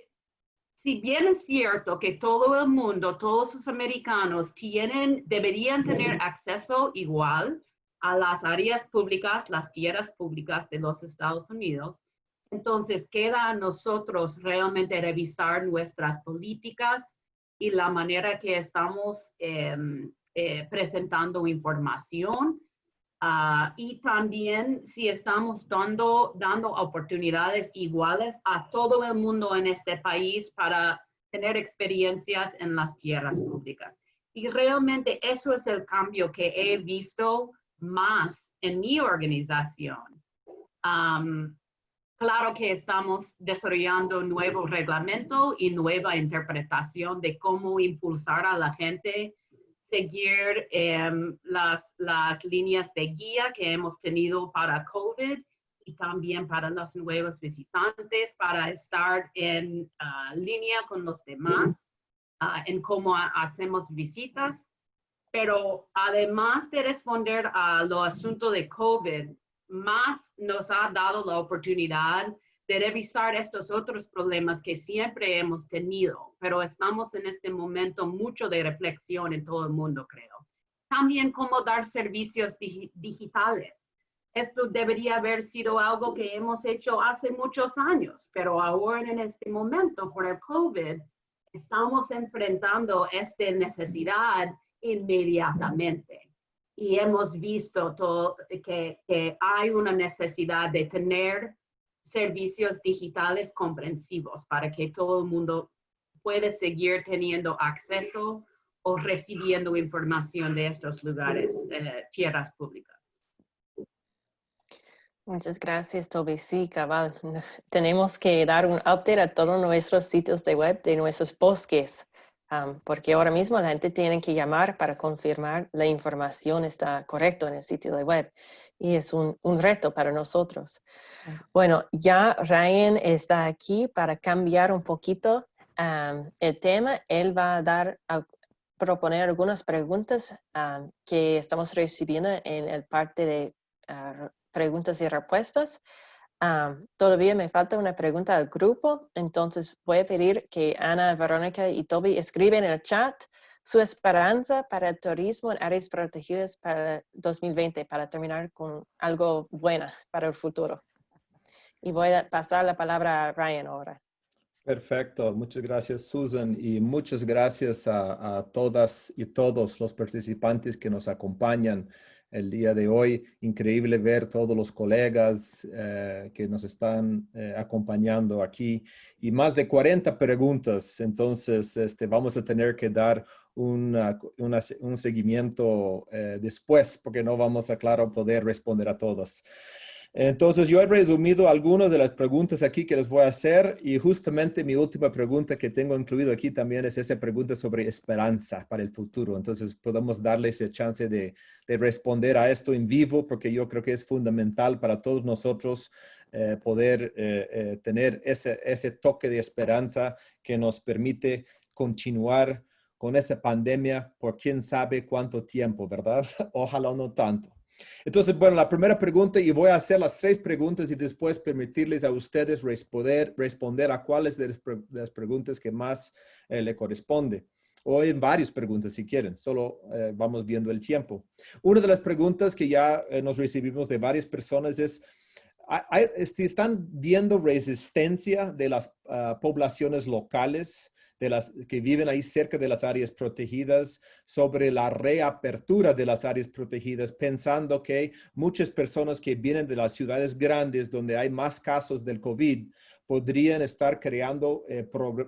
S2: si bien es cierto que todo el mundo, todos los americanos tienen, deberían tener acceso igual a las áreas públicas, las tierras públicas de los Estados Unidos, entonces queda a nosotros realmente revisar nuestras políticas y la manera que estamos em, eh, presentando información Ah, y también si estamos dando, dando oportunidades iguales a todo el mundo en este país para tener experiencias en las tierras públicas. Y realmente eso es el cambio que he visto más en mi organización. claro que estamos desarrollando nuevo reglamento y nueva interpretación de cómo impulsar a la gente seguir em, las, las líneas de guía que hemos tenido para COVID y también para los nuevos visitantes, para estar en ah, línea con los demás ah, en cómo hacemos visitas. Pero además de responder a lo asunto de COVID, más nos ha dado la oportunidad de revisar estos otros problemas que siempre hemos tenido, pero estamos en este momento mucho de reflexión en todo el mundo, creo. También cómo dar servicios digitales. Esto debería haber sido algo que hemos hecho hace muchos años, pero ahora en este momento, por el COVID, estamos enfrentando esta necesidad inmediatamente. Y hemos visto todo, que, que hay una necesidad de tener servicios digitales comprensivos para que todo el mundo pueda seguir teniendo acceso o recibiendo información de estos lugares, eh, tierras públicas.
S1: Muchas gracias, Toby. Sí, cabal. Tenemos que dar un update a todos nuestros sitios de web de nuestros bosques, porque ahora mismo la gente tiene que llamar para confirmar la información está correcta en el sitio de web y es un, reto para nosotros. Bueno, ya Ryan está aquí para cambiar un poquito el tema. Él va a dar, a proponer algunas preguntas que estamos recibiendo en el parte de ah, preguntas y respuestas. Todavía me falta una pregunta al grupo, entonces voy a pedir que Ana, Verónica y Toby escriben en el chat su esperanza para el turismo en áreas protegidas para 2020, para terminar con algo bueno para el futuro. Y voy a pasar la palabra a Ryan ahora.
S5: Perfecto, muchas gracias Susan y muchas gracias a, todas y todos los participantes que nos acompañan el día de hoy. Increíble ver todos los colegas eh, que nos están eh, acompañando aquí y más de 40 preguntas. Entonces, este, vamos a tener que dar un seguimiento eh, después porque no vamos a, claro, poder responder a todas. Entonces, yo he resumido algunas de las preguntas aquí que les voy a hacer y justamente mi última pregunta que tengo incluido aquí también es esa pregunta sobre esperanza para el futuro. Entonces, podemos darle esa chance de, responder a esto en vivo porque yo creo que es fundamental para todos nosotros eh, poder eh, tener ese, ese toque de esperanza que nos permite continuar con esa pandemia por quién sabe cuánto tiempo, ¿verdad? Ojalá no tanto. Entonces, bueno, la primera pregunta, y voy a hacer las tres preguntas y después permitirles a ustedes responder, responder a cuáles de las, preguntas que más eh, le corresponde. O en varias preguntas si quieren, solo eh, vamos viendo el tiempo. Una de las preguntas que ya eh, nos recibimos de varias personas es, ¿están viendo resistencia de las ah, poblaciones locales de las que viven ahí cerca de las áreas protegidas sobre la reapertura de las áreas protegidas, pensando que muchas personas que vienen de las ciudades grandes donde hay más casos del COVID podrían estar creando eh,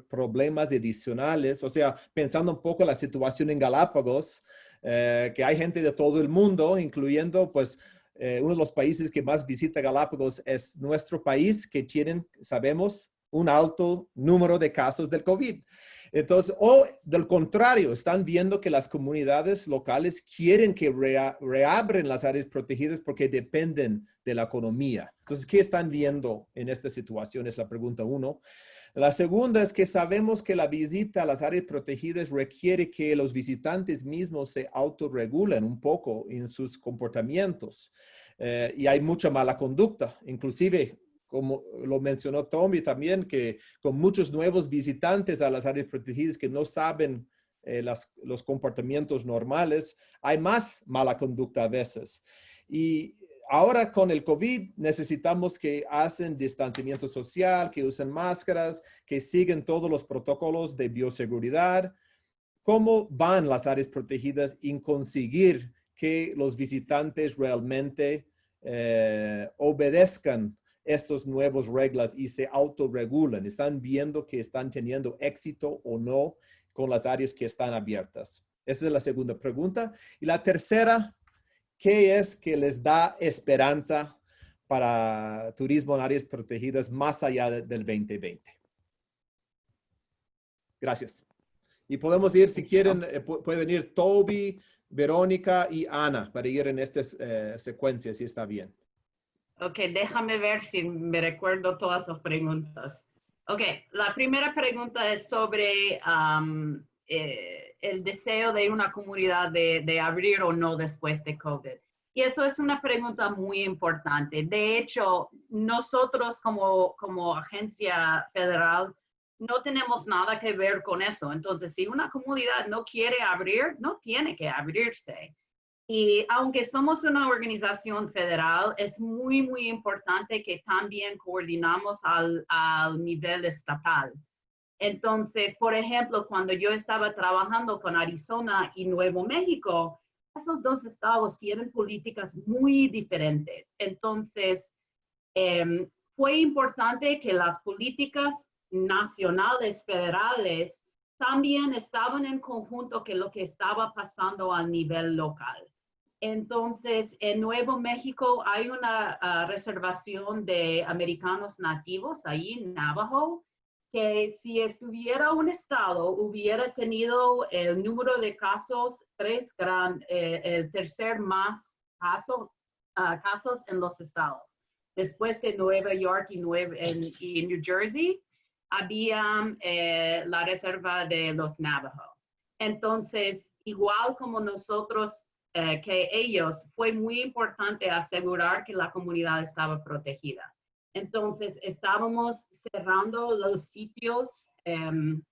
S5: problemas adicionales. O sea, pensando un poco la situación en Galápagos, eh, que hay gente de todo el mundo, incluyendo pues eh, uno de los países que más visita Galápagos es nuestro país, que tienen, sabemos, un alto número de casos del COVID. Entonces, o del contrario, están viendo que las comunidades locales quieren que reabren las áreas protegidas porque dependen de la economía. Entonces, ¿qué están viendo en esta situación? Es la pregunta uno. La segunda es que sabemos que la visita a las áreas protegidas requiere que los visitantes mismos se autorregulen un poco en sus comportamientos. Eh, y hay mucha mala conducta, inclusive como lo mencionó Tommy también, que con muchos nuevos visitantes a las áreas protegidas que no saben eh, los comportamientos normales, hay más mala conducta a veces. Y ahora con el COVID necesitamos que hacen distanciamiento social, que usen máscaras, que siguen todos los protocolos de bioseguridad. ¿Cómo van las áreas protegidas en conseguir que los visitantes realmente eh, obedezcan estas nuevas reglas y se autorregulan. Están viendo que están teniendo éxito o no con las áreas que están abiertas. Esa es la segunda pregunta. Y la tercera, ¿qué es que les da esperanza para turismo en áreas protegidas más allá del 2020? Gracias. Y podemos ir, si quieren, eh, pueden ir Toby, Verónica y Ana para ir en esta eh, secuencia, si está bien.
S2: Ok, déjame ver si me recuerdo todas las preguntas. Ok, la primera pregunta es sobre um, eh, el deseo de una comunidad de, de, abrir o no después de COVID. Y eso es una pregunta muy importante. De hecho, nosotros como, como agencia federal no tenemos nada que ver con eso. Entonces, si una comunidad no quiere abrir, no tiene que abrirse. Y aunque somos una organización federal, es muy, muy importante que también coordinamos al, al, nivel estatal. Entonces, por ejemplo, cuando yo estaba trabajando con Arizona y Nuevo México, esos dos estados tienen políticas muy diferentes. Entonces, eh, fue importante que las políticas nacionales, federales, también estaban en conjunto con lo que estaba pasando a nivel local. Entonces, en Nuevo México hay una ah, reservación de americanos nativos ahí en Navajo, que si estuviera un estado, hubiera tenido el número de casos, tres gran, eh, el tercer más casos, ah, casos en los estados. Después de Nueva York y, y New Jersey, había eh, la reserva de los Navajo. Entonces, igual como nosotros eh, que ellos, fue muy importante asegurar que la comunidad estaba protegida. Entonces, estábamos cerrando los sitios em,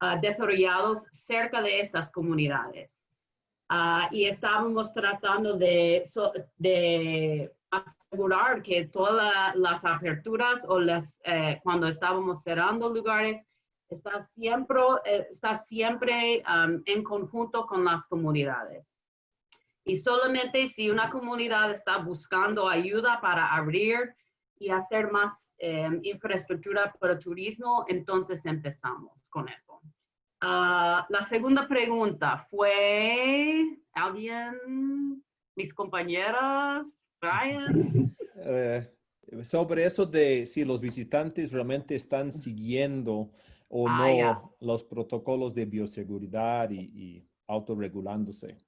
S2: ah, desarrollados cerca de estas comunidades. Ah, y estábamos tratando de, asegurar que todas las aperturas o las, eh, cuando estábamos cerrando lugares, está siempre, eh, está siempre en conjunto con las comunidades. Y solamente si una comunidad está buscando ayuda para abrir y hacer más em, infraestructura para turismo, entonces empezamos con eso. Ah, la segunda pregunta fue, ¿alguien? ¿Mis compañeras? Brian?
S5: Eh, sobre eso de si los visitantes realmente están siguiendo o ah, no los protocolos de bioseguridad y, y autorregulándose.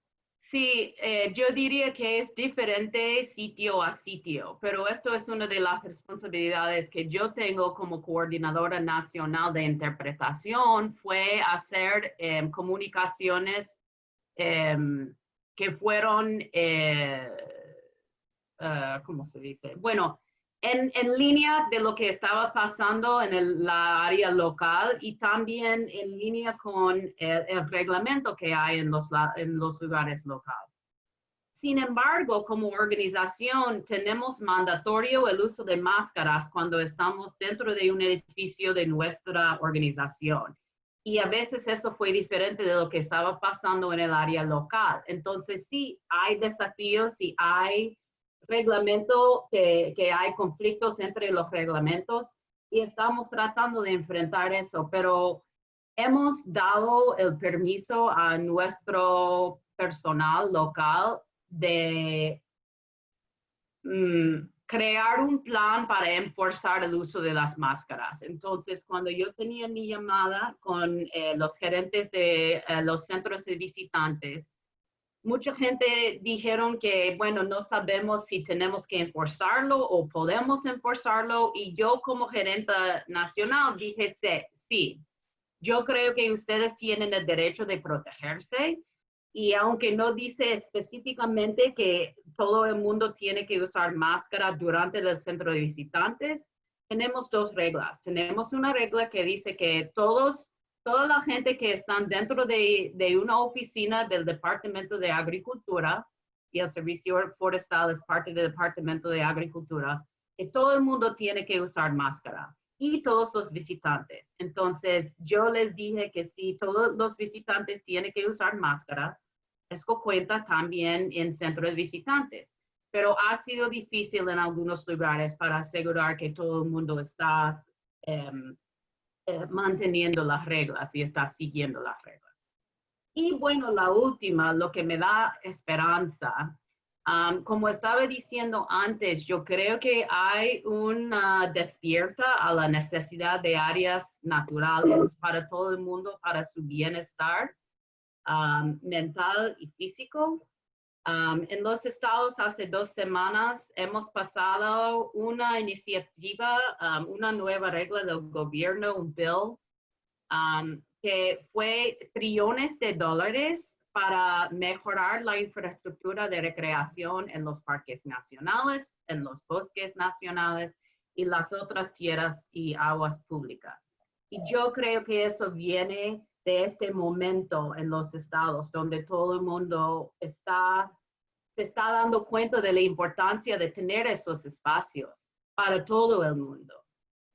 S2: Sí, eh, yo diría que es diferente sitio a sitio, pero esto es una de las responsabilidades que yo tengo como coordinadora nacional de interpretación, fue hacer em, comunicaciones em, que fueron, ah, ¿cómo se dice? Bueno, en, línea de lo que estaba pasando en el, la área local y también en línea con el, reglamento que hay en los, en los lugares locales. Sin embargo, como organización tenemos mandatorio el uso de máscaras cuando estamos dentro de un edificio de nuestra organización. y a veces eso fue diferente de lo que estaba pasando en el área local. Entonces sí, hay desafíos y hay reglamento, que, hay conflictos entre los reglamentos y estamos tratando de enfrentar eso, pero hemos dado el permiso a nuestro personal local de mm, crear un plan para enforzar el uso de las máscaras. Entonces, cuando yo tenía mi llamada con eh, los gerentes de eh, los centros de visitantes, mucha gente dijeron que, bueno, no sabemos si tenemos que enforzarlo o podemos enforzarlo. Y yo como gerente nacional dije, sí, yo creo que ustedes tienen el derecho de protegerse y aunque no dice específicamente que todo el mundo tiene que usar máscara durante el centro de visitantes, tenemos dos reglas. Tenemos una regla que dice que todos, toda la gente que están dentro de, una oficina del Departamento de Agricultura, y el Servicio Forestal es parte del Departamento de Agricultura, que todo el mundo tiene que usar máscara y todos los visitantes. Entonces, yo les dije que si todos los visitantes tienen que usar máscara, esto cuenta también en centros visitantes, pero ha sido difícil en algunos lugares para asegurar que todo el mundo está em, eh, manteniendo las reglas y está siguiendo las reglas. Y bueno, la última, lo que me da esperanza, como estaba diciendo antes, yo creo que hay una despierta a la necesidad de áreas naturales para todo el mundo, para su bienestar mental y físico. En los estados hace dos semanas hemos pasado una iniciativa, una nueva regla del gobierno, un bill, que fue trillones de dólares para mejorar la infraestructura de recreación en los parques nacionales, en los bosques nacionales y las otras tierras y aguas públicas. Y yo creo que eso viene de este momento en los estados donde todo el mundo está, se está dando cuenta de la importancia de tener esos espacios para todo el mundo.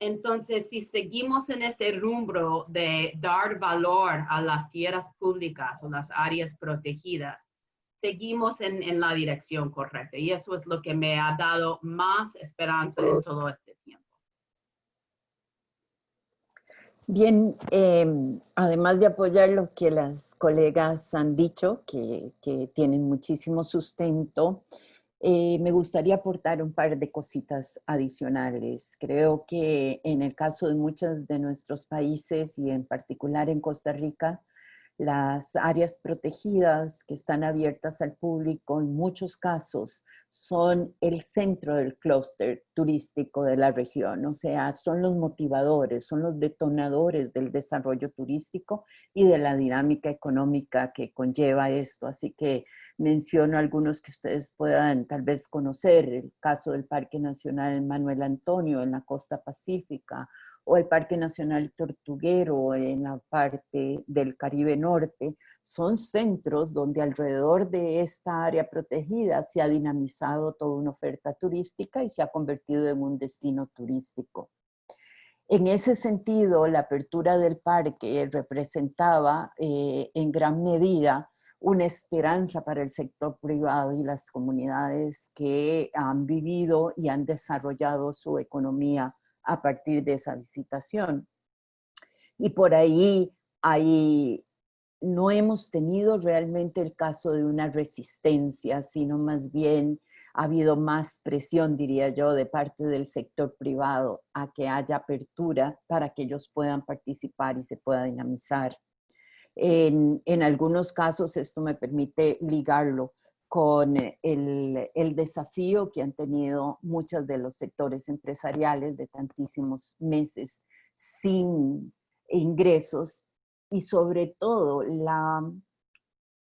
S2: Entonces, si seguimos en este rumbo de dar valor a las tierras públicas o las áreas protegidas, seguimos en, en, la dirección correcta. Y eso es lo que me ha dado más esperanza en todo este tiempo.
S4: Bien, em, además de apoyar lo que las colegas han dicho, que, tienen muchísimo sustento, eh, me gustaría aportar un par de cositas adicionales. Creo que en el caso de muchos de nuestros países y en particular en Costa Rica, las áreas protegidas que están abiertas al público en muchos casos son el centro del clúster turístico de la región, o sea, son los motivadores, son los detonadores del desarrollo turístico y de la dinámica económica que conlleva esto. Así que menciono algunos que ustedes puedan tal vez conocer, el caso del Parque Nacional Manuel Antonio en la costa pacífica, o el Parque Nacional Tortuguero en la parte del Caribe Norte, son centros donde alrededor de esta área protegida se ha dinamizado toda una oferta turística y se ha convertido en un destino turístico. En ese sentido, la apertura del parque representaba eh, en gran medida una esperanza para el sector privado y las comunidades que han vivido y han desarrollado su economía a partir de esa visitación. Y por ahí, ahí no hemos tenido realmente el caso de una resistencia, sino más bien ha habido más presión, diría yo, de parte del sector privado a que haya apertura para que ellos puedan participar y se pueda dinamizar. En, en algunos casos esto me permite ligarlo con el, el, desafío que han tenido muchos de los sectores empresariales de tantísimos meses sin ingresos y sobre todo la,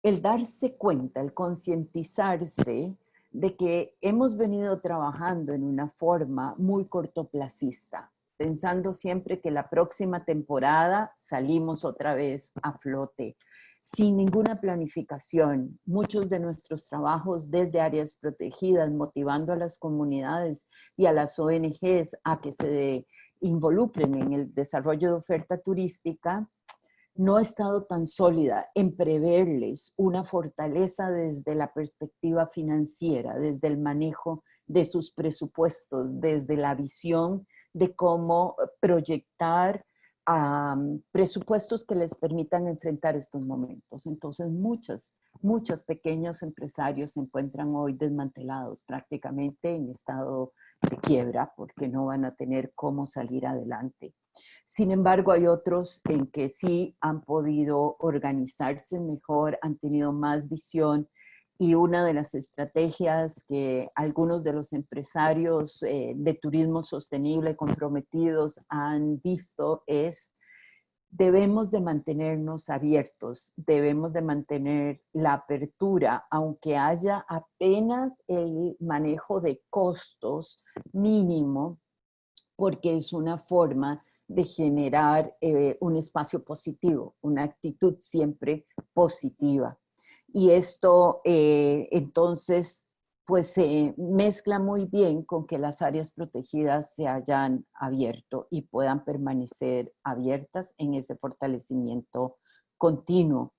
S4: el darse cuenta, el concientizarse de que hemos venido trabajando en una forma muy cortoplacista, pensando siempre que la próxima temporada salimos otra vez a flote, sin ninguna planificación. Muchos de nuestros trabajos desde áreas protegidas, motivando a las comunidades y a las ONGs a que se involucren en el desarrollo de oferta turística, no ha estado tan sólida en preverles una fortaleza desde la perspectiva financiera, desde el manejo de sus presupuestos, desde la visión de cómo proyectar presupuestos que les permitan enfrentar estos momentos. Entonces, muchos, muchos pequeños empresarios se encuentran hoy desmantelados, prácticamente en estado de quiebra, porque no van a tener cómo salir adelante. Sin embargo, hay otros en que sí han podido organizarse mejor, han tenido más visión, y una de las estrategias que algunos de los empresarios eh, de turismo sostenible comprometidos han visto es debemos de mantenernos abiertos, debemos de mantener la apertura, aunque haya apenas el manejo de costos mínimo, porque es una forma de generar eh, un espacio positivo, una actitud siempre positiva y esto eh, entonces pues se mezcla muy bien con que las áreas protegidas se hayan abierto y puedan permanecer abiertas en ese fortalecimiento continuo.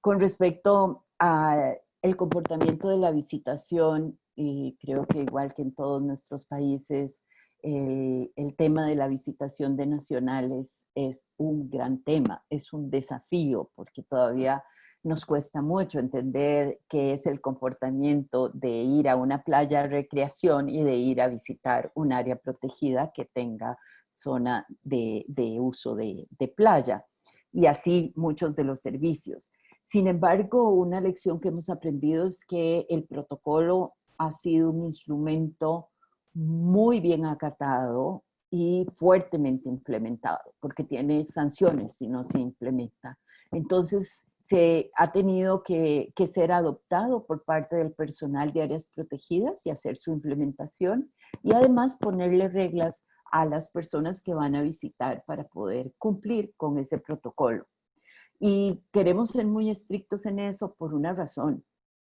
S4: Con respecto al comportamiento de la visitación, y creo que igual que en todos nuestros países, el, el, tema de la visitación de nacionales es un gran tema, es un desafío, porque todavía nos cuesta mucho entender qué es el comportamiento de ir a una playa de recreación y de ir a visitar un área protegida que tenga zona de, uso de, de playa y así muchos de los servicios. Sin embargo, una lección que hemos aprendido es que el protocolo ha sido un instrumento muy bien acatado y fuertemente implementado, porque tiene sanciones si no se implementa. Entonces, se ha tenido que, ser adoptado por parte del personal de áreas protegidas y hacer su implementación y además ponerle reglas a las personas que van a visitar para poder cumplir con ese protocolo. Y queremos ser muy estrictos en eso por una razón,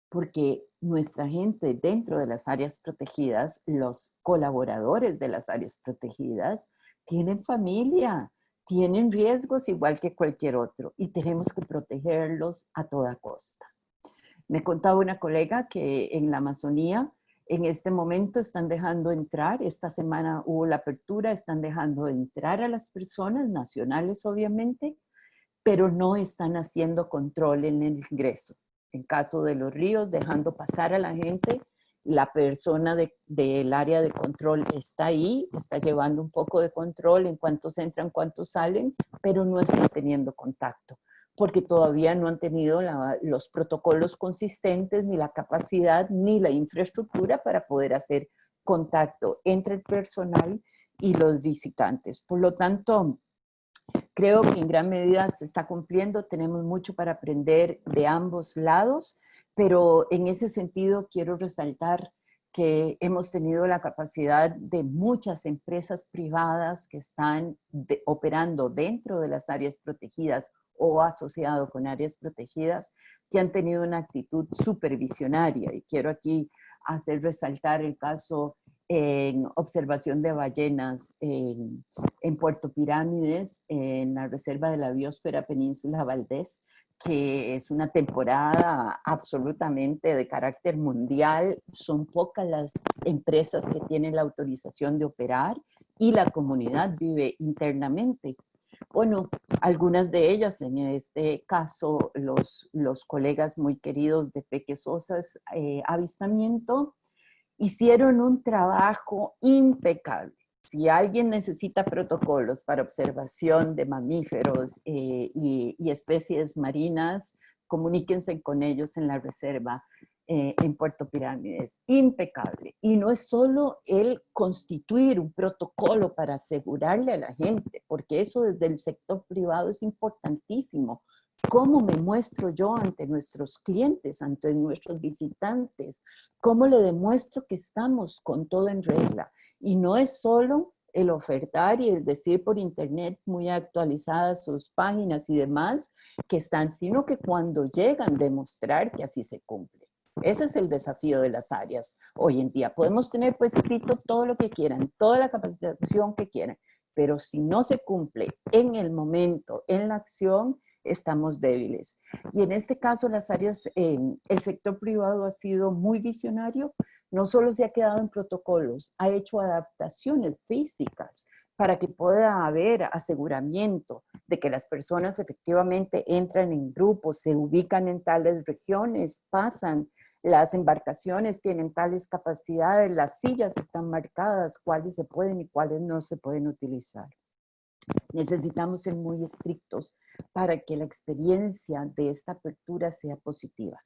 S4: porque nuestra gente dentro de las áreas protegidas, los colaboradores de las áreas protegidas, tienen familia, tienen riesgos igual que cualquier otro y tenemos que protegerlos a toda costa. Me contaba una colega que en la Amazonía en este momento están dejando entrar, esta semana hubo la apertura, están dejando entrar a las personas nacionales obviamente, pero no están haciendo control en el ingreso. En caso de los ríos, dejando pasar a la gente la persona del área de control está ahí, está llevando un poco de control en cuántos entran, cuántos salen, pero no está teniendo contacto, porque todavía no han tenido los protocolos consistentes, ni la capacidad, ni la infraestructura para poder hacer contacto entre el personal y los visitantes. Por lo tanto, creo que en gran medida se está cumpliendo, tenemos mucho para aprender de ambos lados, pero en ese sentido quiero resaltar que hemos tenido la capacidad de muchas empresas privadas que están operando dentro de las áreas protegidas o asociado con áreas protegidas, que han tenido una actitud supervisionaria. Y quiero aquí hacer resaltar el caso en observación de ballenas en, en Puerto Pirámides, en la Reserva de la Biosfera Península Valdés, que es una temporada absolutamente de carácter mundial. Son pocas las empresas que tienen la autorización de operar y la comunidad vive internamente. Bueno, algunas de ellas, en este caso, los, los colegas muy queridos de Pequesosas eh, Avistamiento, hicieron un trabajo impecable si alguien necesita protocolos para observación de mamíferos eh, y, especies marinas, comuníquense con ellos en la reserva eh, en Puerto Pirámides. Impecable. Y no es solo el constituir un protocolo para asegurarle a la gente, porque eso desde el sector privado es importantísimo. ¿Cómo me muestro yo ante nuestros clientes, ante nuestros visitantes? ¿Cómo le demuestro que estamos con todo en regla? Y no es solo el ofertar y el decir por internet muy actualizadas sus páginas y demás que están, sino que cuando llegan demostrar que así se cumple. Ese es el desafío de las áreas hoy en día. Podemos tener pues escrito todo lo que quieran, toda la capacitación que quieran, pero si no se cumple en el momento, en la acción, estamos débiles. Y en este caso, las áreas, eh, el sector privado ha sido muy visionario, no solo se ha quedado en protocolos, ha hecho adaptaciones físicas para que pueda haber aseguramiento de que las personas efectivamente entran en grupos, se ubican en tales regiones, pasan, las embarcaciones tienen tales capacidades, las sillas están marcadas, cuáles se pueden y cuáles no se pueden utilizar. Necesitamos ser muy estrictos para que la experiencia de esta apertura sea positiva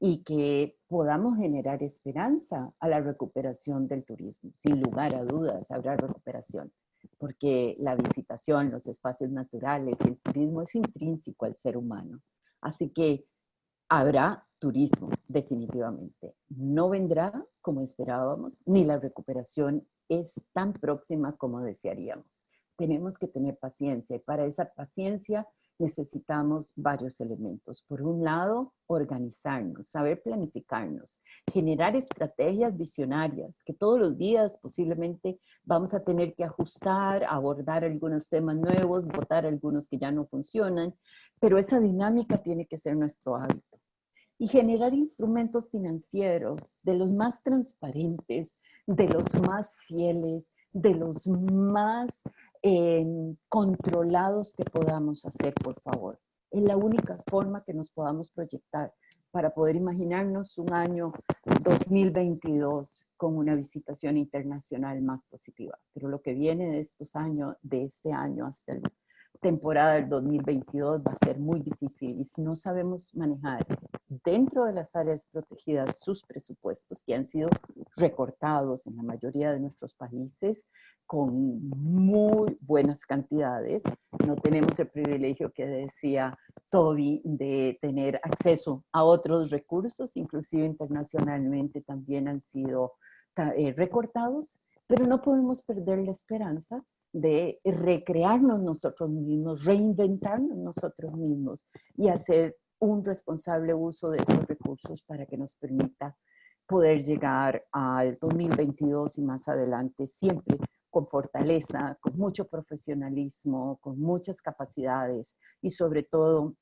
S4: y que podamos generar esperanza a la recuperación del turismo. Sin lugar a dudas habrá recuperación, porque la visitación, los espacios naturales el turismo es intrínseco al ser humano. Así que habrá turismo, definitivamente. No vendrá como esperábamos, ni la recuperación es tan próxima como desearíamos. Tenemos que tener paciencia y para esa paciencia necesitamos varios elementos. Por un lado, organizarnos, saber planificarnos, generar estrategias visionarias que todos los días posiblemente vamos a tener que ajustar, abordar algunos temas nuevos, votar algunos que ya no funcionan, pero esa dinámica tiene que ser nuestro hábito. Y generar instrumentos financieros de los más transparentes, de los más fieles, de los más controlados que podamos hacer, por favor. Es la única forma que nos podamos proyectar para poder imaginarnos un año 2022 con una visitación internacional más positiva. Pero lo que viene de estos años, de este año hasta la temporada del 2022 va a ser muy difícil y si no sabemos manejar dentro de las áreas protegidas sus presupuestos que han sido recortados en la mayoría de nuestros países, con muy buenas cantidades. No tenemos el privilegio que decía Toby de tener acceso a otros recursos, inclusive internacionalmente también han sido eh, recortados, pero no podemos perder la esperanza de recrearnos nosotros mismos, reinventarnos nosotros mismos y hacer un responsable uso de esos recursos para que nos permita poder llegar al 2022 y más adelante siempre con fortaleza, con mucho profesionalismo, con muchas capacidades y sobre todo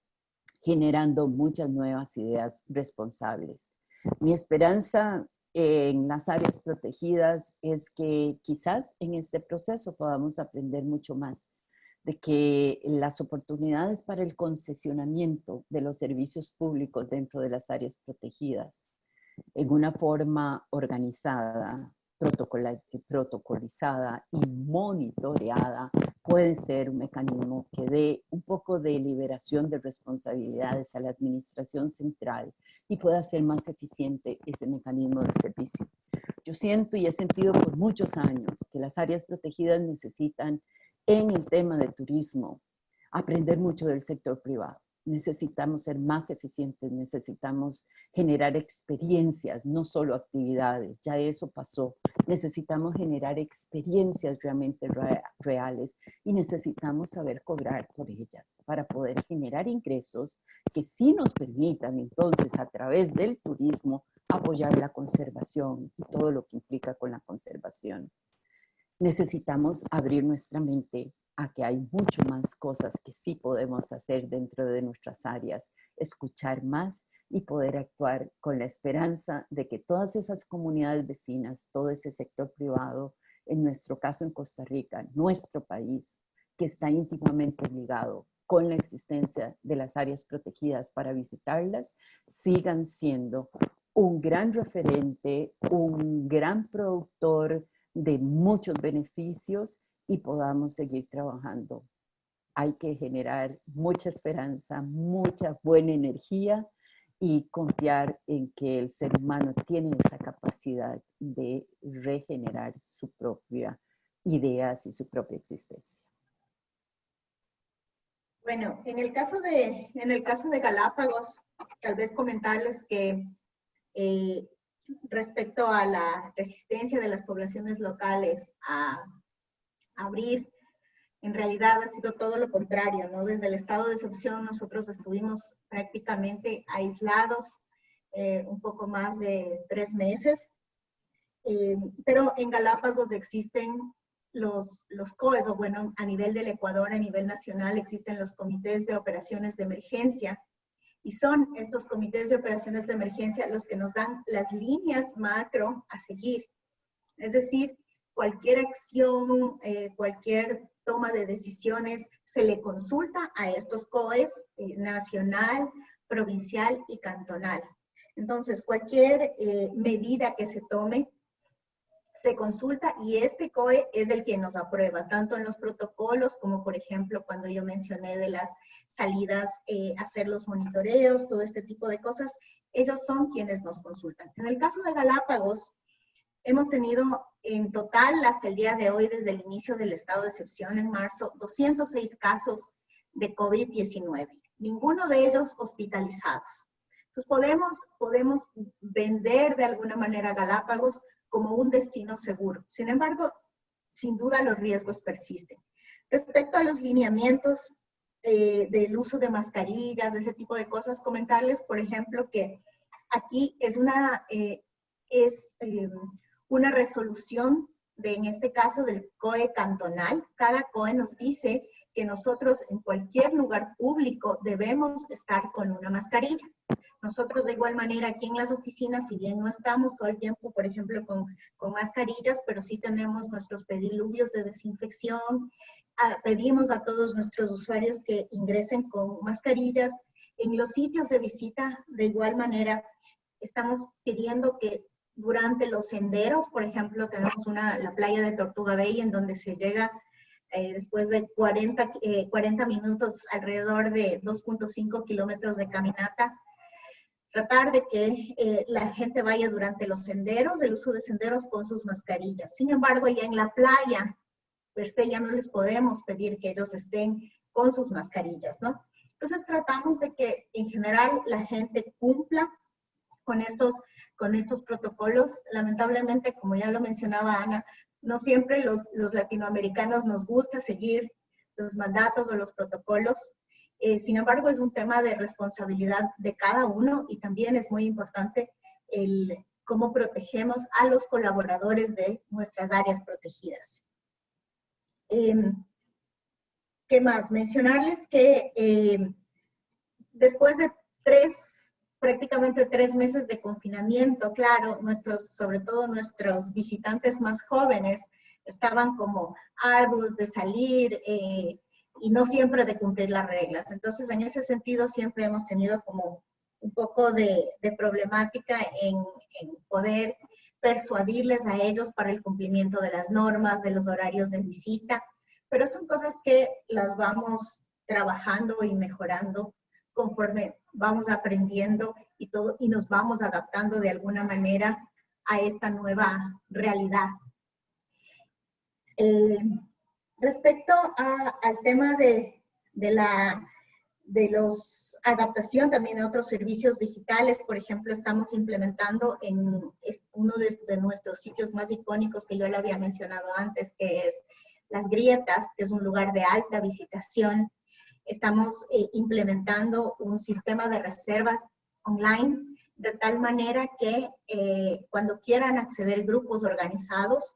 S4: generando muchas nuevas ideas responsables. Mi esperanza en las áreas protegidas es que quizás en este proceso podamos aprender mucho más de que las oportunidades para el concesionamiento de los servicios públicos dentro de las áreas protegidas en una forma organizada, protocolizada y monitoreada puede ser un mecanismo que dé un poco de liberación de responsabilidades a la administración central y pueda ser más eficiente ese mecanismo de servicio. Yo siento y he sentido por muchos años que las áreas protegidas necesitan en el tema de turismo aprender mucho del sector privado necesitamos ser más eficientes, necesitamos generar experiencias, no solo actividades, ya eso pasó. Necesitamos generar experiencias realmente reales y necesitamos saber cobrar por ellas para poder generar ingresos que sí nos permitan entonces a través del turismo apoyar la conservación y todo lo que implica con la conservación. Necesitamos abrir nuestra mente a que hay mucho más cosas que sí podemos hacer dentro de nuestras áreas, escuchar más y poder actuar con la esperanza de que todas esas comunidades vecinas, todo ese sector privado, en nuestro caso en Costa Rica, nuestro país, que está íntimamente ligado con la existencia de las áreas protegidas para visitarlas, sigan siendo un gran referente, un gran productor de muchos beneficios y podamos seguir trabajando. Hay que generar mucha esperanza, mucha buena energía y confiar en que el ser humano tiene esa capacidad de regenerar su propia ideas y su propia existencia.
S3: Bueno, en el caso de, en el caso de Galápagos, tal vez comentarles que eh, respecto a la resistencia de las poblaciones locales a abrir, en realidad ha sido todo lo contrario, ¿no? Desde el estado de excepción nosotros estuvimos prácticamente aislados eh, un poco más de tres meses, eh, pero en Galápagos existen los, los COEs, o bueno, a nivel del Ecuador, a nivel nacional, existen los comités de operaciones de emergencia, y son estos comités de operaciones de emergencia los que nos dan las líneas macro a seguir. Es decir, cualquier acción, eh, cualquier toma de decisiones, se le consulta a estos COEs eh, nacional, provincial y cantonal. Entonces, cualquier eh, medida que se tome, se consulta y este COE es el que nos aprueba, tanto en los protocolos como, por ejemplo, cuando yo mencioné de las salidas, eh, hacer los monitoreos, todo este tipo de cosas, ellos son quienes nos consultan. En el caso de Galápagos, hemos tenido en total hasta el día de hoy, desde el inicio del estado de excepción en marzo, 206 casos de COVID-19, ninguno de ellos hospitalizados. Entonces podemos, podemos vender de alguna manera Galápagos como un destino seguro. Sin embargo, sin duda los riesgos persisten. Respecto a los lineamientos eh, del uso de mascarillas, de ese tipo de cosas, comentarles, por ejemplo, que aquí es una, eh, es, eh, una resolución de, en este caso, del COE cantonal. Cada COE nos dice que nosotros en cualquier lugar público debemos estar con una mascarilla. Nosotros de igual manera aquí en las oficinas, si bien no estamos todo el tiempo, por ejemplo, con, con mascarillas, pero sí tenemos nuestros pediluvios de desinfección, ah, pedimos a todos nuestros usuarios que ingresen con mascarillas. En los sitios de visita, de igual manera, estamos pidiendo que durante los senderos, por ejemplo, tenemos una, la playa de Tortuga Bay en donde se llega eh, después de 40, 40 eh, minutos, alrededor de 2.5 kilómetros de caminata, tratar de que eh, la gente vaya durante los senderos, el uso de senderos con sus mascarillas. Sin embargo, ya en la playa, per se, ya no les podemos pedir que ellos estén con sus mascarillas, ¿no? Entonces tratamos de que en general la gente cumpla con estos, con estos protocolos. Lamentablemente, como ya lo mencionaba Ana, no siempre los, los latinoamericanos nos gusta seguir los mandatos o los protocolos. Eh, sin embargo, es un tema de responsabilidad de cada uno y también es muy importante el cómo protegemos a los colaboradores de nuestras áreas protegidas. Em, ¿Qué más? Mencionarles que em, después de tres, prácticamente tres meses de confinamiento, claro, nuestros, sobre todo nuestros visitantes más jóvenes estaban como arduos de salir, eh, y no siempre de cumplir las reglas. Entonces, en ese sentido, siempre hemos tenido como un poco de, problemática en, poder persuadirles a ellos para el cumplimiento de las normas, de los horarios de visita, pero son cosas que las vamos trabajando y mejorando conforme vamos aprendiendo y, todo, y nos vamos adaptando de alguna manera a esta nueva realidad. Eh, Respecto al tema de, la de los adaptación también a otros servicios digitales, por ejemplo, estamos implementando en uno de, nuestros sitios más icónicos que yo le había mencionado antes, que es Las Grietas, que es un lugar de alta visitación. Estamos eh, implementando un sistema de reservas online de tal manera que eh, cuando quieran acceder grupos organizados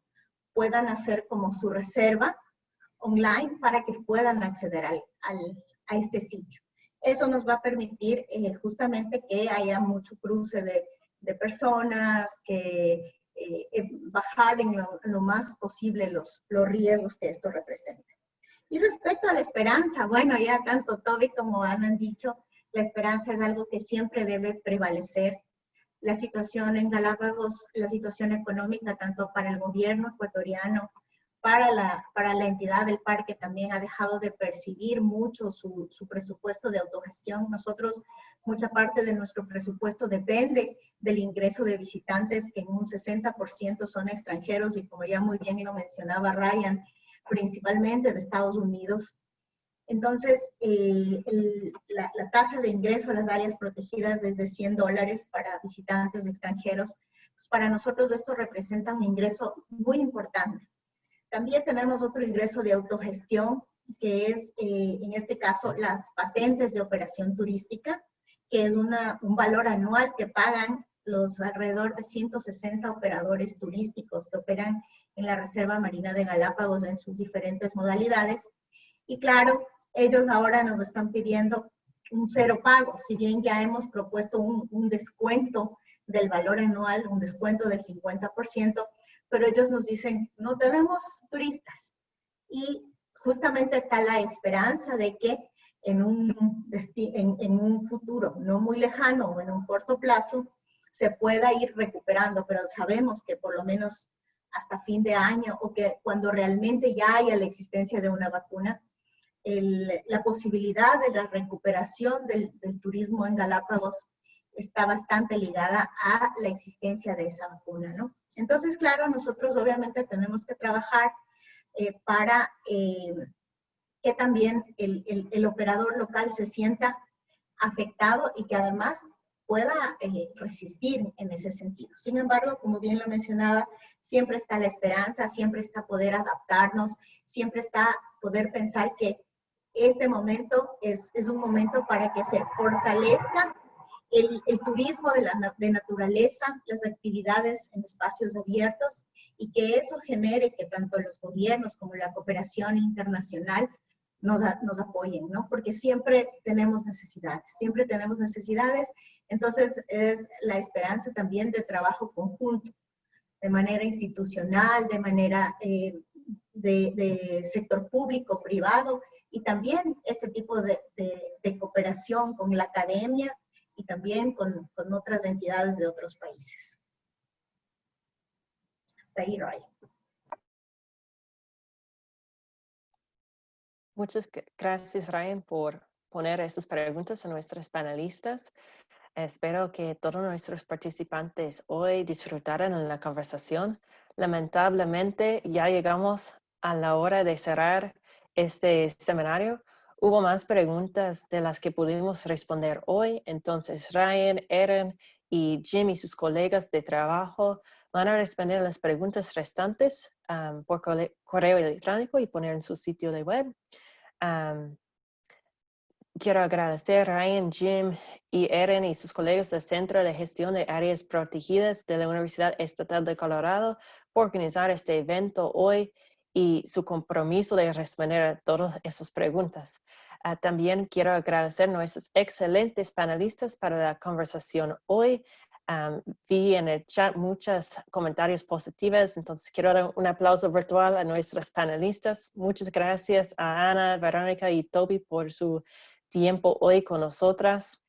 S3: puedan hacer como su reserva online para que puedan acceder al, a este sitio. Eso nos va a permitir eh, justamente que haya mucho cruce de, de personas, que eh, bajar en lo, más posible los, los riesgos que esto representa. Y respecto a la esperanza, bueno, ya tanto Toby como Ana han dicho, la esperanza es algo que siempre debe prevalecer. La situación en Galápagos, la situación económica, tanto para el gobierno ecuatoriano para la, para la entidad del parque también ha dejado de percibir mucho su, su, presupuesto de autogestión. Nosotros, mucha parte de nuestro presupuesto depende del ingreso de visitantes, que en un 60% son extranjeros y como ya muy bien lo mencionaba Ryan, principalmente de Estados Unidos. Entonces, eh, la, tasa de ingreso a las áreas protegidas desde 100 dólares para visitantes extranjeros, pues para nosotros esto representa un ingreso muy importante. También tenemos otro ingreso de autogestión, que es, eh, en este caso, las patentes de operación turística, que es un valor anual que pagan los alrededor de 160 operadores turísticos que operan en la Reserva Marina de Galápagos en sus diferentes modalidades. Y claro, ellos ahora nos están pidiendo un cero pago, si bien ya hemos propuesto un, un descuento del valor anual, un descuento del 50%, pero ellos nos dicen, no tenemos turistas. Y justamente está la esperanza de que en un, en, en un futuro no muy lejano o en un corto plazo se pueda ir recuperando, pero sabemos que por lo menos hasta fin de año o que cuando realmente ya haya la existencia de una vacuna, el, la posibilidad de la recuperación del, del, turismo en Galápagos está bastante ligada a la existencia de esa vacuna, ¿no? Entonces, claro, nosotros obviamente tenemos que trabajar eh, para eh, que también el, el, el, operador local se sienta afectado y que además pueda eh, resistir en ese sentido. Sin embargo, como bien lo mencionaba, siempre está la esperanza, siempre está poder adaptarnos, siempre está poder pensar que este momento es, es un momento para que se fortalezca el, el turismo de, la, de naturaleza, las actividades en espacios abiertos y que eso genere que tanto los gobiernos como la cooperación internacional nos, nos apoyen, ¿no? Porque siempre tenemos necesidades, siempre tenemos necesidades, entonces es la esperanza también de trabajo conjunto, de manera institucional, de manera eh, de, de, sector público, privado, y también este tipo de, de, de cooperación con la academia y también con, con, otras entidades de otros países. Hasta ahí, Ray.
S1: Muchas gracias, Ryan, por poner estas preguntas a nuestros panelistas. Espero que todos nuestros participantes hoy disfrutaran la conversación. Lamentablemente, ya llegamos a la hora de cerrar este seminario. Hubo más preguntas de las que pudimos responder hoy, entonces Ryan, Erin y Jim y sus colegas de trabajo van a responder las preguntas restantes por correo electrónico y poner en su sitio de web. Quiero agradecer a Ryan, Jim y Erin y sus colegas del Centro de Gestión de Áreas Protegidas de la Universidad Estatal de Colorado por organizar este evento hoy y su compromiso de responder a todas esas preguntas. Uh, también quiero agradecer a nuestros excelentes panelistas para la conversación hoy. Um, vi en el chat muchos comentarios positivos, entonces quiero dar un aplauso virtual a nuestros panelistas. Muchas gracias a Ana, Verónica y Toby por su tiempo hoy con nosotras.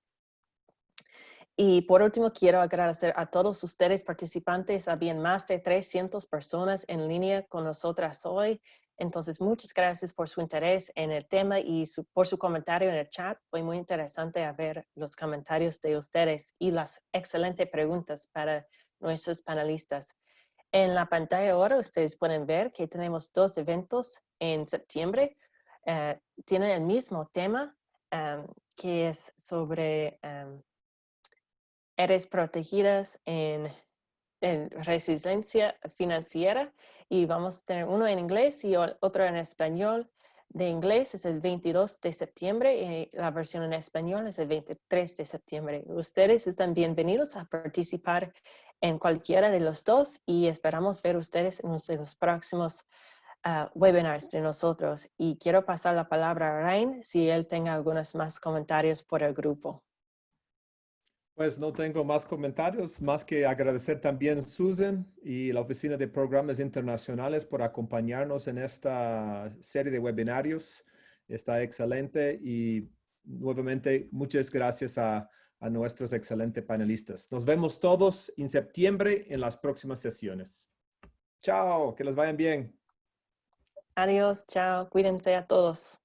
S1: Y por último, quiero agradecer a todos ustedes participantes. Habían más de 300 personas en línea con nosotras hoy. Entonces, muchas gracias por su interés en el tema y su, por su comentario en el chat. Fue muy interesante ver los comentarios de ustedes y las excelentes preguntas para nuestros panelistas. En la pantalla ahora ustedes pueden ver que tenemos dos eventos en septiembre. Uh, tienen el mismo tema, um, que es sobre um, eres protegidas en, en, resiliencia financiera y vamos a tener uno en inglés y otro en español. De inglés es el 22 de septiembre y la versión en español es el 23 de septiembre. Ustedes están bienvenidos a participar en cualquiera de los dos y esperamos ver ustedes en uno de los próximos uh, webinars de nosotros. Y quiero pasar la palabra a Ryan si él tenga algunos más comentarios por el grupo.
S5: Pues no tengo más comentarios, más que agradecer también Susan y la Oficina de Programas Internacionales por acompañarnos en esta serie de webinarios. Está excelente y nuevamente muchas gracias a, a nuestros excelentes panelistas. Nos vemos todos en septiembre en las próximas sesiones. Chao, que les vayan bien.
S1: Adiós, chao, cuídense a todos.